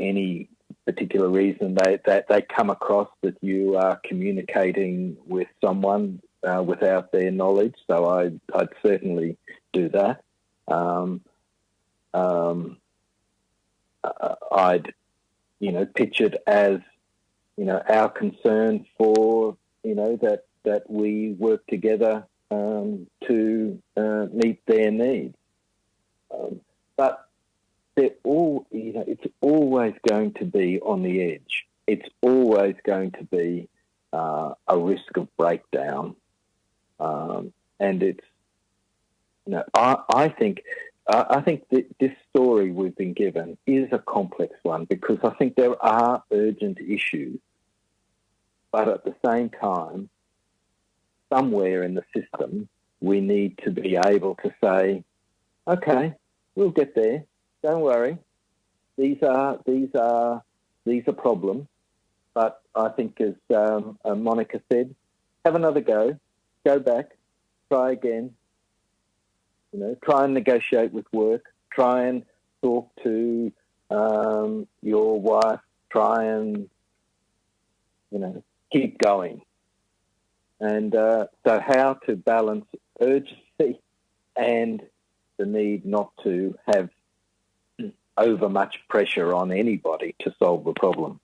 any particular reason they, that they come across that you are communicating with someone uh, without their knowledge. So I, I'd certainly do that. Um, um, uh, I'd, you know, pitch it as you know, our concern for, you know, that, that we work together um, to uh, meet their needs. Um, but they're all, you know, it's always going to be on the edge. It's always going to be uh, a risk of breakdown. Um, and it's, you know, I, I think I think this story we've been given is a complex one because I think there are urgent issues but at the same time, somewhere in the system, we need to be able to say, okay, we'll get there. Don't worry. These are these are these are problems. But I think, as um, uh, Monica said, have another go, go back, try again. You know, try and negotiate with work. Try and talk to um, your wife. Try and you know keep going. And uh, so, how to balance urgency and the need not to have over much pressure on anybody to solve the problem.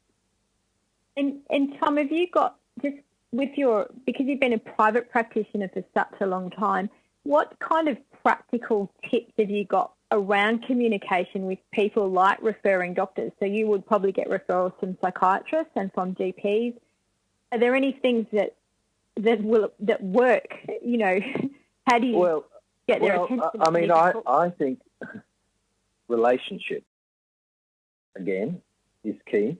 And, and Tom, have you got just with your because you've been a private practitioner for such a long time, what kind of practical tips have you got around communication with people like referring doctors? So you would probably get referrals from psychiatrists and from GPs are there any things that that will that work? You know, how do you well, get their well, attention? I mean, I, I think relationship again is key.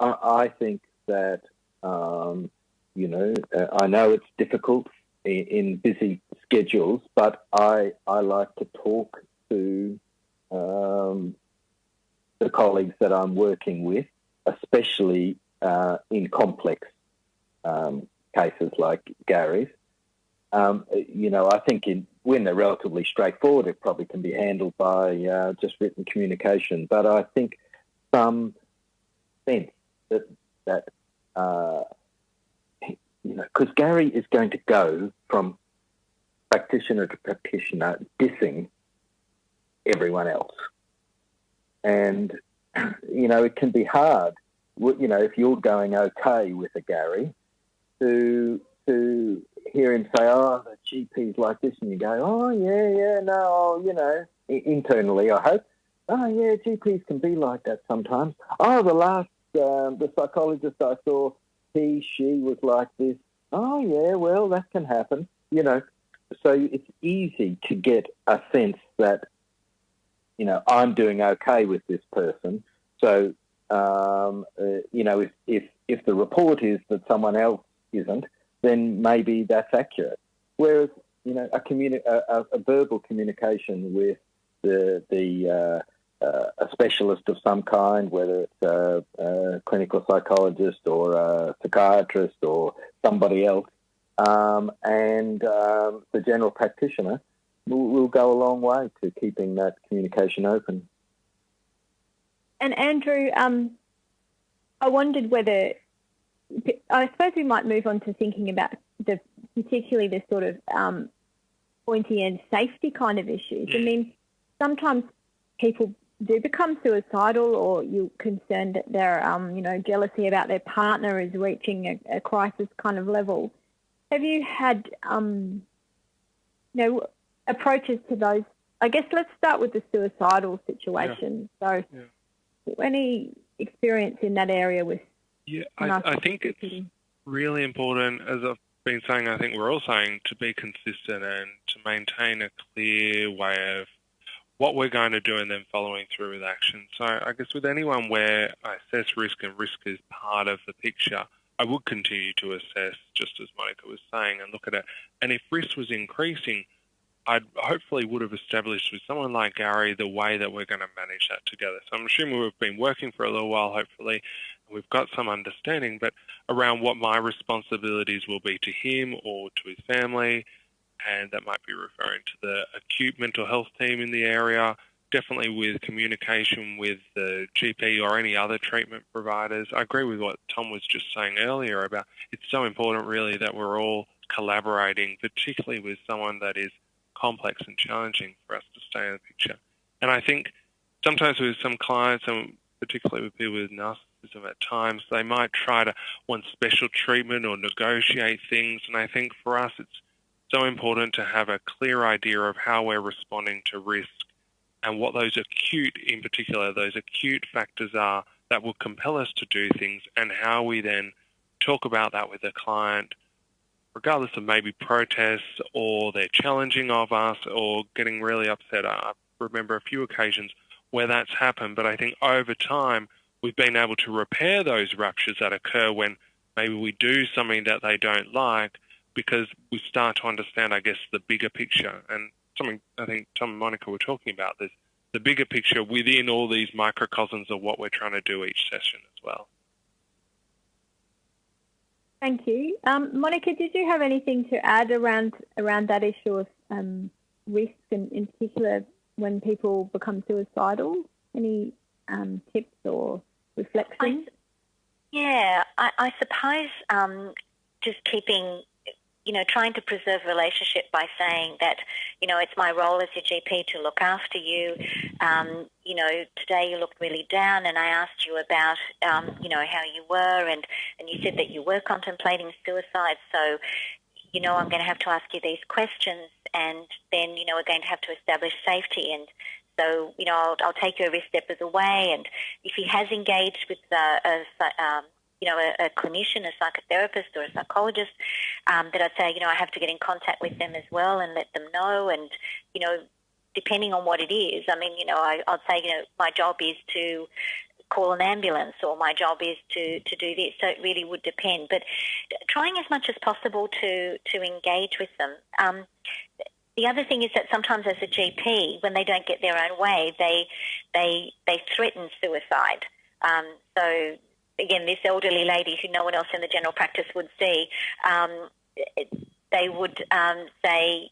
I, I think that um, you know uh, I know it's difficult in, in, busy schedules, but I I like to talk to um, the colleagues that I'm working with, especially uh, in complex um, cases like Gary's. Um, you know, I think in, when they're relatively straightforward, it probably can be handled by uh, just written communication. But I think some sense that that uh, you know, because Gary is going to go from practitioner to practitioner, dissing everyone else, and you know, it can be hard. You know, if you're going okay with a Gary, to to hear him say, "Oh, the GP's like this," and you go, "Oh, yeah, yeah, no, oh, you know," internally, I hope. Oh, yeah, GPs can be like that sometimes. Oh, the last um, the psychologist I saw, he, she was like this. Oh, yeah, well, that can happen, you know. So it's easy to get a sense that, you know, I'm doing okay with this person. So, um, uh, you know, if, if if the report is that someone else isn't, then maybe that's accurate. Whereas, you know, a, communi- a, a verbal communication with the, the uh, uh, a specialist of some kind, whether it's a, a, clinical psychologist or a psychiatrist or somebody else, um, and um, the general practitioner will, will go a long way to keeping that communication open. And Andrew, um, I wondered whether I suppose we might move on to thinking about the particularly the sort of um, pointy end safety kind of issues. I mean, sometimes people do become suicidal, or you're concerned that their um, you know jealousy about their partner is reaching a, a crisis kind of level. Have you had um, you know approaches to those? I guess let's start with the suicidal situation. Yeah. So, yeah. any experience in that area with Yeah, I, I think it's really important, as I've been saying, I think we're all saying, to be consistent and to maintain a clear way of what we're going to do and then following through with action. So I guess with anyone where I assess risk and risk is part of the picture, I would continue to assess, just as Monica was saying, and look at it. And if risk was increasing, I hopefully would have established with someone like Gary the way that we're going to manage that together. So I'm assuming we've been working for a little while, hopefully, we've got some understanding, but around what my responsibilities will be to him or to his family, and that might be referring to the acute mental health team in the area, definitely with communication with the GP or any other treatment providers. I agree with what Tom was just saying earlier about it's so important really that we're all collaborating, particularly with someone that is complex and challenging for us to stay in the picture. And I think sometimes with some clients, and particularly with people with narcissism at times, they might try to want special treatment or negotiate things. And I think for us, it's so important to have a clear idea of how we're responding to risk and what those acute, in particular, those acute factors are that will compel us to do things and how we then talk about that with the client regardless of maybe protests or they're challenging of us or getting really upset. I remember a few occasions where that's happened, but I think over time we've been able to repair those ruptures that occur when maybe we do something that they don't like because we start to understand, I guess, the bigger picture. And something I think Tom and Monica were talking about, there's the bigger picture within all these microcosms of what we're trying to do each session as well. Thank you. Um, Monica, did you have anything to add around around that issue of um, risk and in particular when people become suicidal? Any um, tips or reflections? I, yeah, I, I suppose um, just keeping you know, trying to preserve relationship by saying that, you know, it's my role as your GP to look after you. Um, you know, today you looked really down and I asked you about, um, you know, how you were and, and you said that you were contemplating suicide. So, you know, I'm going to have to ask you these questions and then, you know, we're going to have to establish safety and so, you know, I'll, I'll take you every step of the way. And if he has engaged with a, um, you know, a, a clinician, a psychotherapist, or a psychologist, um, that I'd say, you know, I have to get in contact with them as well and let them know. And, you know, depending on what it is, I mean, you know, I, I'd say, you know, my job is to call an ambulance or my job is to, to do this. So it really would depend. But trying as much as possible to, to engage with them. Um, the other thing is that sometimes as a GP, when they don't get their own way, they they they threaten suicide. Um, so again, this elderly lady who no one else in the general practice would see, um, they would um, say,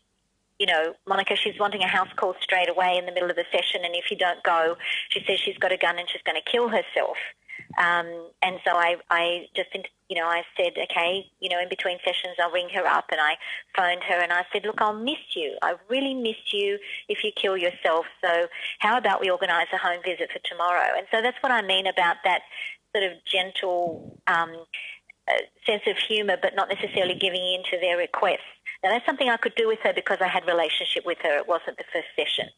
you know, Monica, she's wanting a house call straight away in the middle of the session, and if you don't go, she says she's got a gun and she's going to kill herself. Um, and so I, I just, you know, I said, okay, you know, in between sessions, I'll ring her up, and I phoned her and I said, look, I'll miss you. I really miss you if you kill yourself. So how about we organise a home visit for tomorrow? And so that's what I mean about that sort of gentle um, uh, sense of humour, but not necessarily giving in to their requests. Now that's something I could do with her because I had relationship with her. It wasn't the first session.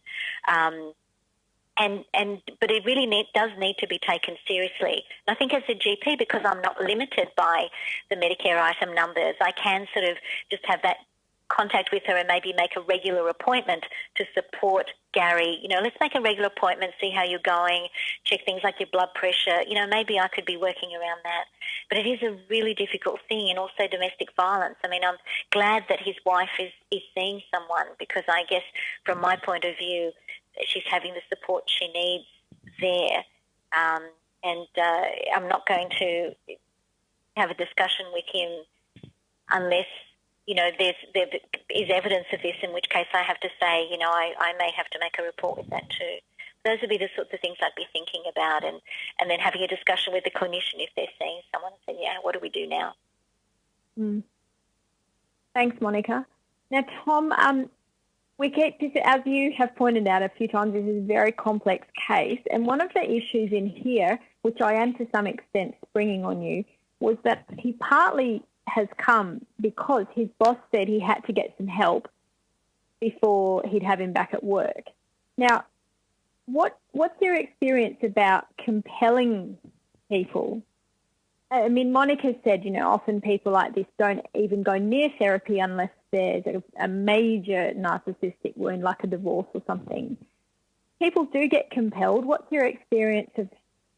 Um, and, and but it really need, does need to be taken seriously. And I think as a GP, because I'm not limited by the Medicare item numbers, I can sort of just have that contact with her and maybe make a regular appointment to support Gary. You know, let's make a regular appointment, see how you're going, check things like your blood pressure. You know, maybe I could be working around that. But it is a really difficult thing and also domestic violence. I mean, I'm glad that his wife is, is seeing someone because I guess from my point of view, she's having the support she needs there. Um, and uh, I'm not going to have a discussion with him unless you know, there's, there is evidence of this, in which case I have to say, you know, I, I may have to make a report with that too. Those would be the sorts of things I'd be thinking about and, and then having a discussion with the clinician if they're seeing someone and saying, yeah, what do we do now? Mm. Thanks, Monica. Now, Tom, um, we keep this, as you have pointed out a few times, this is a very complex case. And one of the issues in here, which I am to some extent springing on you, was that he partly has come because his boss said he had to get some help before he'd have him back at work. Now, what what's your experience about compelling people I mean, Monica said, you know, often people like this don't even go near therapy unless there's a, a major narcissistic wound, like a divorce or something. People do get compelled. What's your experience of,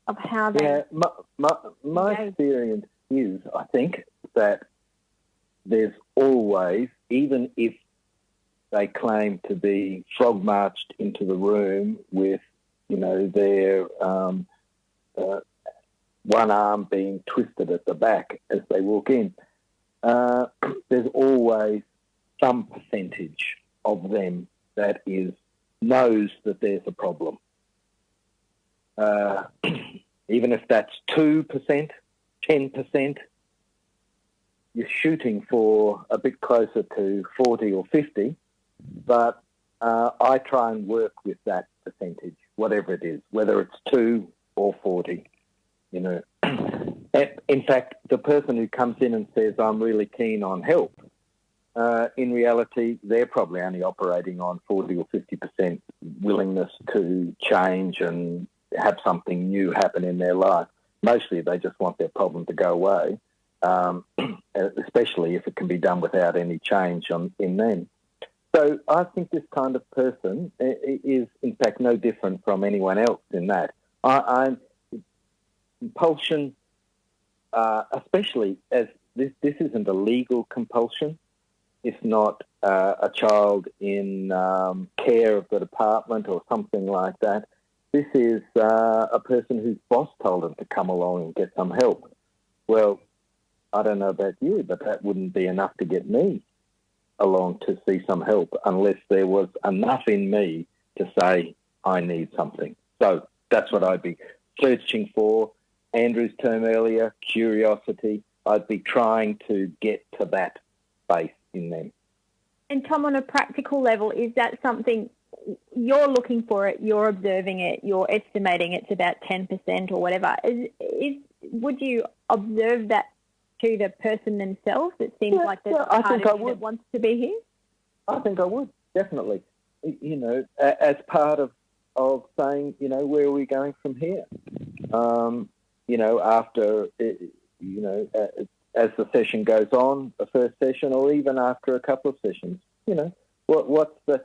of how they? Yeah, my, my, my experience is, I think, that there's always, even if they claim to be frog marched into the room with, you know, their um, uh, one arm being twisted at the back as they walk in. Uh, there's always some percentage of them that is knows that there's a problem. Uh, even if that's 2%, 10%, you're shooting for a bit closer to 40 or 50, but uh, I try and work with that percentage, whatever it is, whether it's 2 or 40 you know. in fact, the person who comes in and says, I'm really keen on help, uh, in reality, they're probably only operating on 40 or 50% willingness to change and have something new happen in their life. Mostly they just want their problem to go away, um, especially if it can be done without any change on, in them. So I think this kind of person is, in fact, no different from anyone else in that. I, I'm, compulsion, uh, especially as this, this isn't a legal compulsion. It's not uh, a child in um, care of the department or something like that. This is uh, a person whose boss told them to come along and get some help. Well, I don't know about you, but that wouldn't be enough to get me along to see some help unless there was enough in me to say, I need something. So that's what I'd be searching for. Andrew's term earlier, curiosity. I'd be trying to get to that space in them. And Tom, on a practical level, is that something you're looking for it, you're observing it, you're estimating it's about 10% or whatever. Is, is, would you observe that to the person themselves? It seems yeah, like there's yeah, part of you that wants to be here. I think I would, definitely. You know, as part of, of saying, you know, where are we going from here? Um, you know, after, you know, as the session goes on, the first session, or even after a couple of sessions, you know, what, what's the,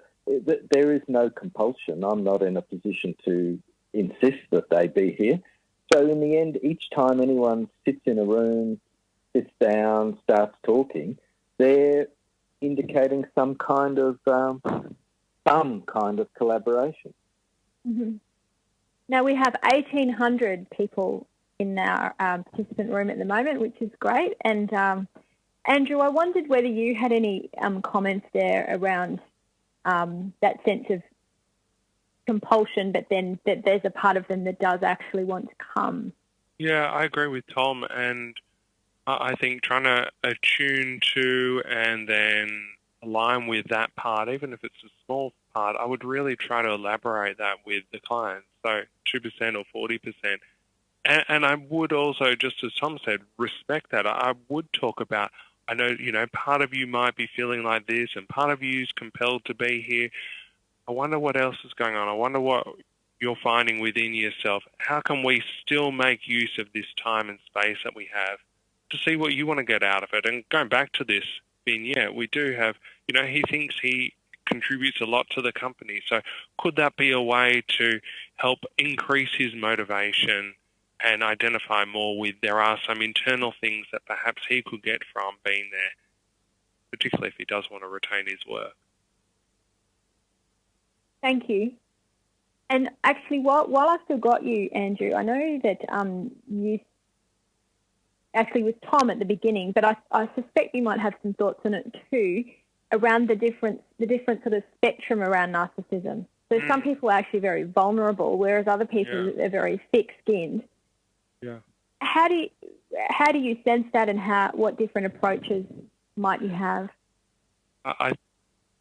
there is no compulsion. I'm not in a position to insist that they be here. So in the end, each time anyone sits in a room, sits down, starts talking, they're indicating some kind of um, some kind of collaboration. Mm-hmm. Now we have 1,800 people in our um, participant room at the moment, which is great. And um, Andrew, I wondered whether you had any um, comments there around um, that sense of compulsion, but then that there's a part of them that does actually want to come. Yeah, I agree with Tom, and I think trying to attune to and then align with that part, even if it's a small part, I would really try to elaborate that with the client. So 2% or 40%. And, and I would also, just as Tom said, respect that. I would talk about, I know, you know, part of you might be feeling like this and part of you is compelled to be here. I wonder what else is going on. I wonder what you're finding within yourself. How can we still make use of this time and space that we have to see what you want to get out of it? And going back to this vignette, we do have, you know, he thinks he contributes a lot to the company. So could that be a way to help increase his motivation and identify more with there are some internal things that perhaps he could get from being there, particularly if he does want to retain his work. Thank you. And actually, while, while I still got you, Andrew, I know that um, you actually with Tom at the beginning, but I, I suspect you might have some thoughts on it too around the different the different sort of spectrum around narcissism. So mm. some people are actually very vulnerable, whereas other people yeah. are very thick-skinned. Yeah. How do you how do you sense that, and how what different approaches might you have? I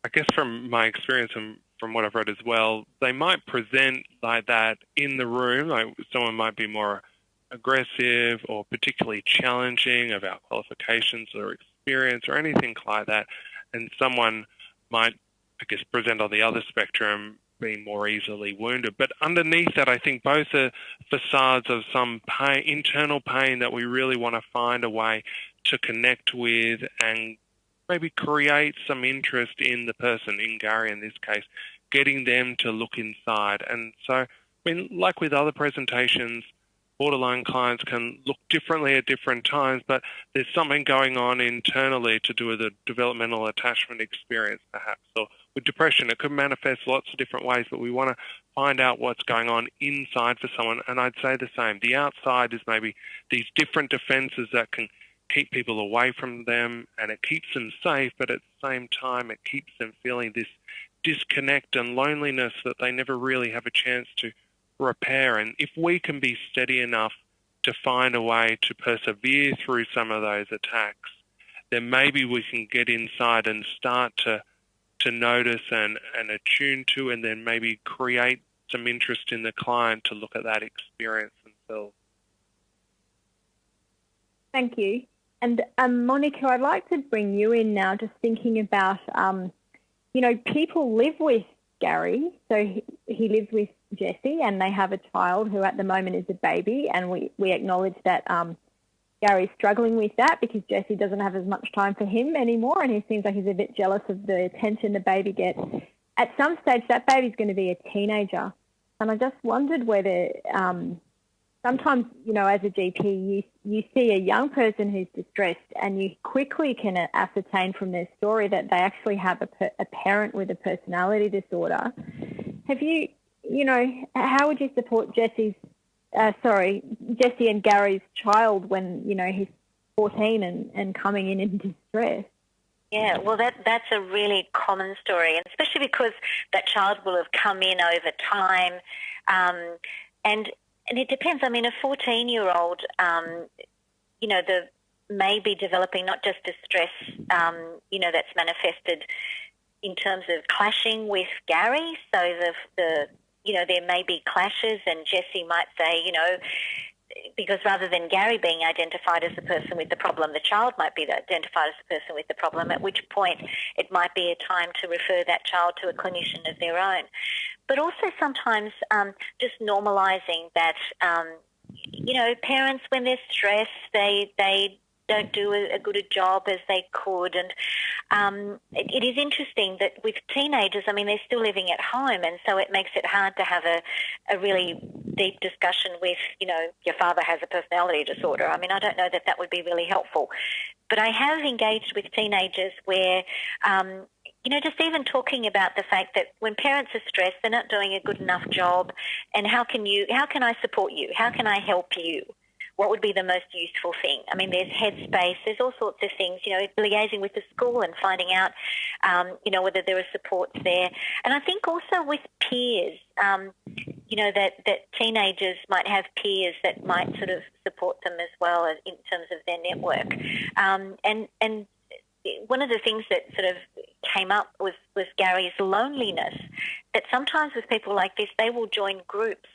I guess from my experience and from what I've read as well, they might present like that in the room. Like someone might be more aggressive or particularly challenging of our qualifications or experience or anything like that, and someone might, I guess, present on the other spectrum been more easily wounded. But underneath that, I think both are facades of some pain, internal pain that we really want to find a way to connect with and maybe create some interest in the person, in Gary in this case, getting them to look inside. And so, I mean, like with other presentations, borderline clients can look differently at different times, but there's something going on internally to do with the developmental attachment experience, perhaps. Or with depression, it could manifest lots of different ways, but we want to find out what's going on inside for someone. And I'd say the same. The outside is maybe these different defenses that can keep people away from them and it keeps them safe, but at the same time, it keeps them feeling this disconnect and loneliness that they never really have a chance to repair. And if we can be steady enough to find a way to persevere through some of those attacks, then maybe we can get inside and start to to notice and, and attune to and then maybe create some interest in the client to look at that experience themselves. Thank you. And um, Monica, I'd like to bring you in now, just thinking about, um, you know, people live with Gary. So he, he lives with Jessie and they have a child who at the moment is a baby. And we, we acknowledge that um, Gary's struggling with that because Jesse doesn't have as much time for him anymore. And he seems like he's a bit jealous of the attention the baby gets. At some stage, that baby's going to be a teenager. And I just wondered whether um, sometimes, you know, as a GP, you, you see a young person who's distressed and you quickly can ascertain from their story that they actually have a, a parent with a personality disorder. Have you, you know, how would you support Jessie's, uh, sorry, Jesse and Gary's child when, you know, he's 14 and, and coming in in distress? Yeah, well, that that's a really common story, and especially because that child will have come in over time, um, and and it depends. I mean, a 14 year old, um, you know, the may be developing not just distress, um, you know, that's manifested in terms of clashing with Gary. So the, the, you know, there may be clashes, and Jessie might say, you know, because rather than Gary being identified as the person with the problem, the child might be identified as the person with the problem, at which point it might be a time to refer that child to a clinician of their own. But also sometimes um, just normalising that, um, you know, parents, when they're stressed, they, they don't do a, a good a job as they could. And um, it, it is interesting that with teenagers, I mean, they're still living at home, and so it makes it hard to have a, a really deep discussion with, you know, your father has a personality disorder. I mean, I don't know that that would be really helpful. But I have engaged with teenagers where um, you know, just even talking about the fact that when parents are stressed, they're not doing a good enough job, and how can you, how can I support you? How can I help you? What would be the most useful thing? I mean, there's Headspace, there's all sorts of things, you know, liaising with the school and finding out, um, you know, whether there are supports there. And I think also with peers, um, you know, that, that teenagers might have peers that might sort of support them as well as in terms of their network. Um, and, and one of the things that sort of came up was, was Gary's loneliness, that sometimes with people like this, they will join groups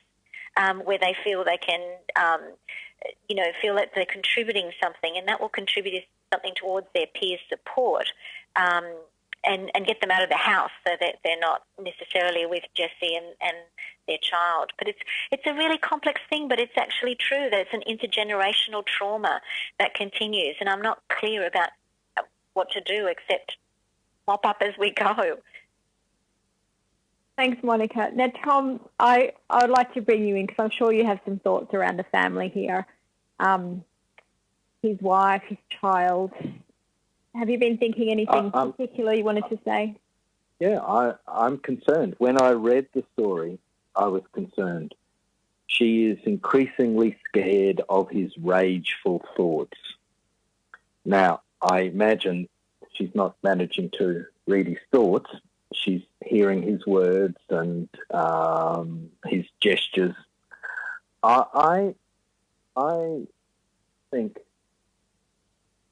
um, where they feel they can um, you know, feel that they're contributing something, and that will contribute something towards their peer support. Um, and, and get them out of the house so that they're not necessarily with Jesse and, and their child. But it's it's a really complex thing, but it's actually true that it's an intergenerational trauma that continues, and I'm not clear about what to do except mop up as we go. Thanks, Monica. Now, Tom, I, I would like to bring you in because I'm sure you have some thoughts around the family here. Um, his wife, his child. Have you been thinking anything uh, um, particular you wanted to say? Yeah, I, I'm concerned. When I read the story, I was concerned. She is increasingly scared of his rageful thoughts. Now, I imagine she's not managing to read his thoughts, she's hearing his words and um, his gestures. I, I, I think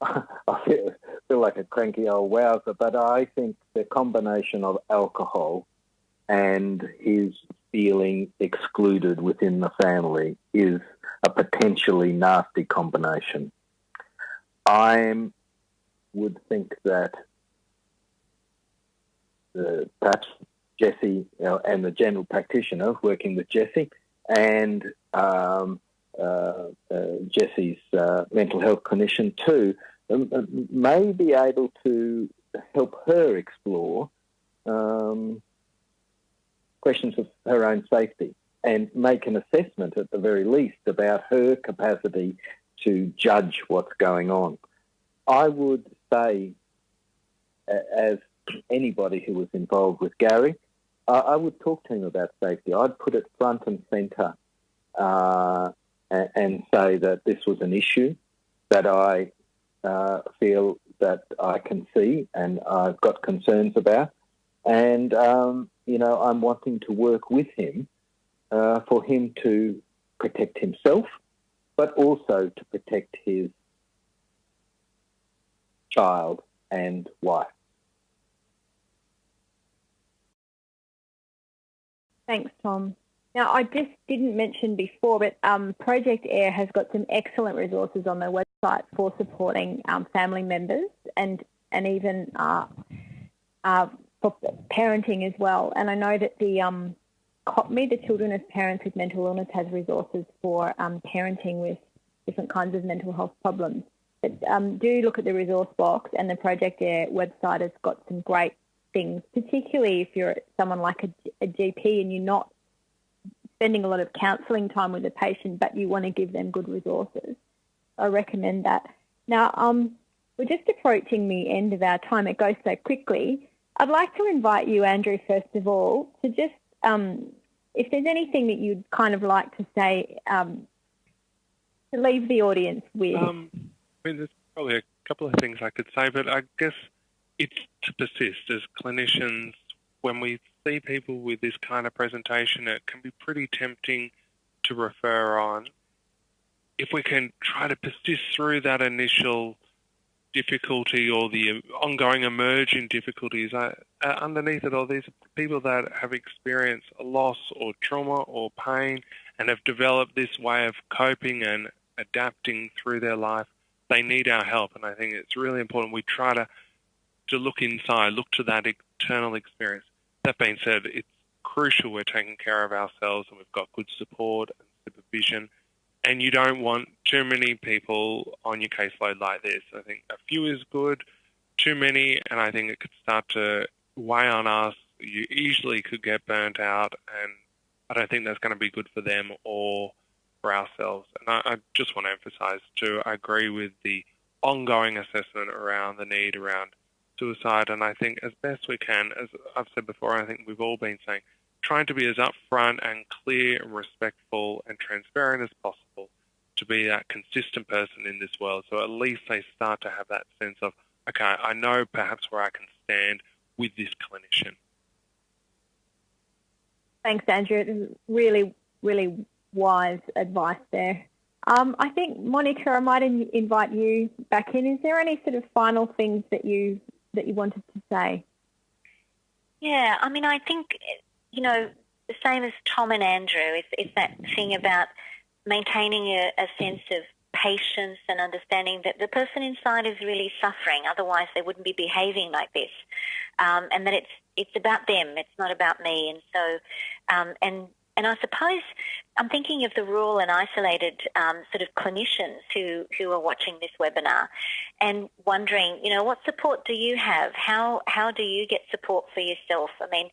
I feel, like a cranky old wowser, but I think the combination of alcohol and his feeling excluded within the family is a potentially nasty combination. I would think that perhaps Jesse you know, and the general practitioner working with Jesse and um, uh, uh, Jesse's uh, mental health clinician too um, uh, may be able to help her explore um, questions of her own safety and make an assessment at the very least about her capacity to judge what's going on. I would say, as anybody who was involved with Gary, I would talk to him about safety. I'd put it front and centre uh, and, and, say that this was an issue that I uh, feel that I can see and I've got concerns about. And, um, you know, I'm wanting to work with him uh, for him to protect himself, but also to protect his child and wife. Thanks, Tom. Now, I just didn't mention before, but um, Project AIR has got some excellent resources on their website for supporting um, family members and and even uh, uh, for parenting as well. And I know that the um, COPMI, the Children of Parents with Mental Illness, has resources for um, parenting with different kinds of mental health problems. But um, do look at the resource box, and the Project AIR website has got some great things, particularly if you're someone like a, a GP and you're not spending a lot of counselling time with a patient, but you want to give them good resources. I recommend that. Now, um, we're just approaching the end of our time. It goes so quickly. I'd like to invite you, Andrew, first of all, to just, um, if there's anything that you'd kind of like to say, um, to leave the audience with. Um, I mean, there's probably a couple of things I could say, but I guess it's to persist as clinicians when we see people with this kind of presentation, it can be pretty tempting to refer on. If we can try to persist through that initial difficulty or the ongoing emerging difficulties, uh, underneath it all, these people that have experienced a loss or trauma or pain and have developed this way of coping and adapting through their life. They need our help, and I think it's really important we try to to look inside, look to that internal experience. That being said, it's crucial we're taking care of ourselves and we've got good support and supervision. And you don't want too many people on your caseload like this. I think a few is good, too many, and I think it could start to weigh on us. You easily could get burnt out, and I don't think that's going to be good for them or for ourselves. And I, I just want to emphasize too, I agree with the ongoing assessment around the need around suicide. And I think as best we can, as I've said before, I think we've all been saying, trying to be as upfront and clear and respectful and transparent as possible to be that consistent person in this world. So at least they start to have that sense of, okay, I know perhaps where I can stand with this clinician. Thanks, Andrew. Really, really wise advice there. Um, I think, Monica, I might in- invite you back in. Is there any sort of final things that you that you wanted to say? Yeah, I mean, I think, you know, the same as Tom and Andrew, it's, it's that thing about maintaining a, a sense of patience and understanding that the person inside is really suffering. Otherwise, they wouldn't be behaving like this. Um, and that it's it's about them. It's not about me. And so, um, and and I suppose I'm thinking of the rural and isolated um, sort of clinicians who, who are watching this webinar and wondering, you know, what support do you have? How, how do you get support for yourself? I mean,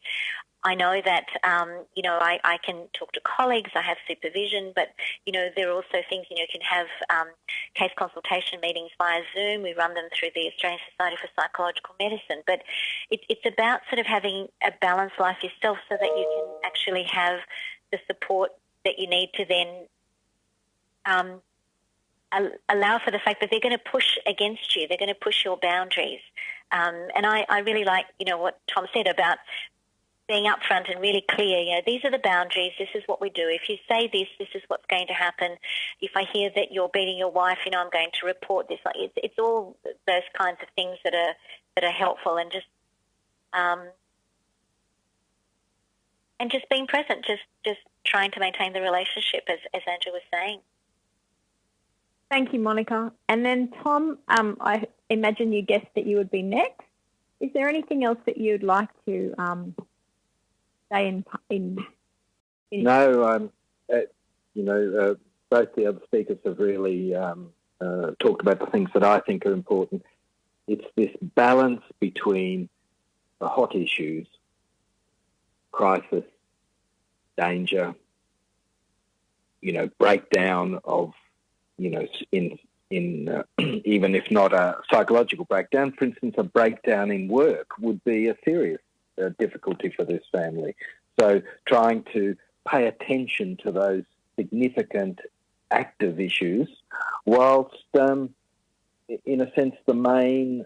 I know that, um, you know, I, I can talk to colleagues, I have supervision, but, you know, there are also things, you know, you can have um, case consultation meetings via Zoom. We run them through the Australian Society for Psychological Medicine. But it, it's about sort of having a balanced life yourself so that you can actually have the support that you need to then um, allow for the fact that they're going to push against you. They're going to push your boundaries. Um, and I, I, really like, you know, what Tom said about being upfront and really clear. You know, these are the boundaries. This is what we do. If you say this, this is what's going to happen. If I hear that you're beating your wife, you know, I'm going to report this. Like it's, it's all those kinds of things that are that are helpful and just um, and just being present, just just trying to maintain the relationship, as as Andrew was saying. Thank you, Monica. And then Tom, um, I imagine you guessed that you would be next. Is there anything else that you'd like to um, stay in in. in no, um, uh, you know, uh, both the other speakers have really um, uh, talked about the things that I think are important. It's this balance between the hot issues, crisis, danger, you know, breakdown of, you know, in in uh, even if not a psychological breakdown, for instance, a breakdown in work would be a serious uh, difficulty for this family. So trying to pay attention to those significant active issues, whilst um, in a sense the main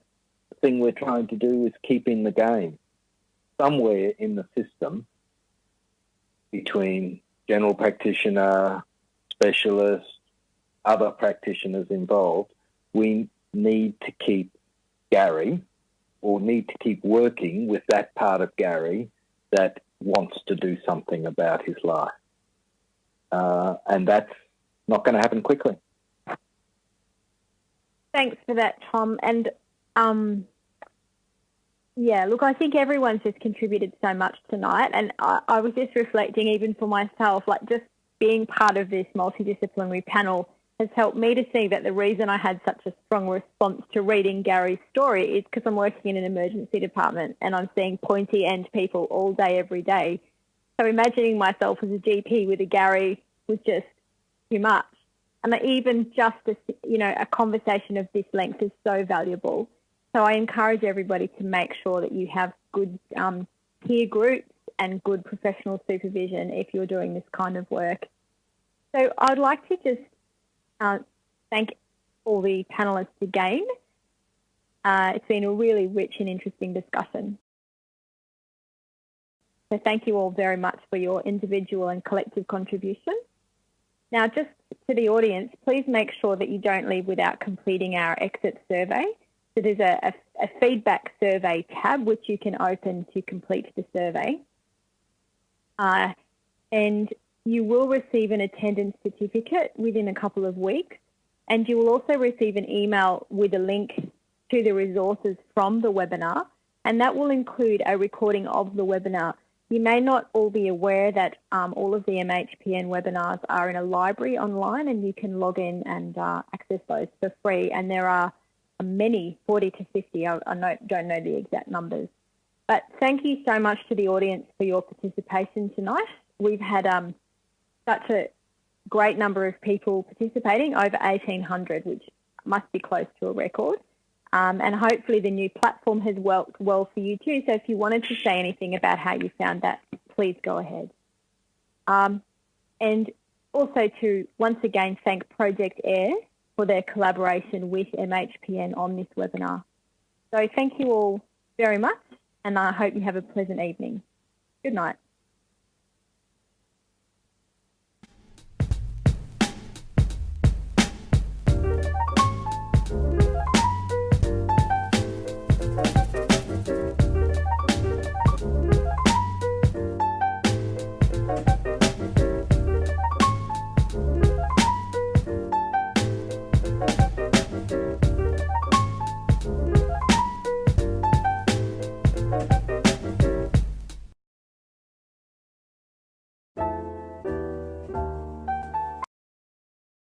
thing we're trying to do is keep in the game somewhere in the system between general practitioner, specialist, other practitioners involved, we need to keep Gary or need to keep working with that part of Gary that wants to do something about his life. Uh, and that's not going to happen quickly. Thanks for that, Tom. And um, yeah, look, I think everyone's just contributed so much tonight. And I, I was just reflecting, even for myself, like just being part of this multidisciplinary panel has helped me to see that the reason I had such a strong response to reading Gary's story is because I'm working in an emergency department and I'm seeing pointy end people all day, every day. So imagining myself as a GP with a Gary was just too much. And even just a, you know, a conversation of this length is so valuable. So I encourage everybody to make sure that you have good um, peer groups and good professional supervision if you're doing this kind of work. So I'd like to just uh, thank all the panellists again. Uh, it's been a really rich and interesting discussion. So thank you all very much for your individual and collective contribution. Now, just to the audience, please make sure that you don't leave without completing our exit survey. So there's a, a, a feedback survey tab which you can open to complete the survey. Uh, and you will receive an attendance certificate within a couple of weeks, and you will also receive an email with a link to the resources from the webinar, and that will include a recording of the webinar. You may not all be aware that um, all of the MHPN webinars are in a library online and you can log in and uh, access those for free. And there are many, 40 to 50, I, I don't know the exact numbers. But thank you so much to the audience for your participation tonight. We've had um, such a great number of people participating, over 1,800, which must be close to a record. Um, and hopefully the new platform has worked well for you too. So if you wanted to say anything about how you found that, please go ahead. Um, and also to once again thank Project AIR for their collaboration with MHPN on this webinar. So thank you all very much and I hope you have a pleasant evening. Good night.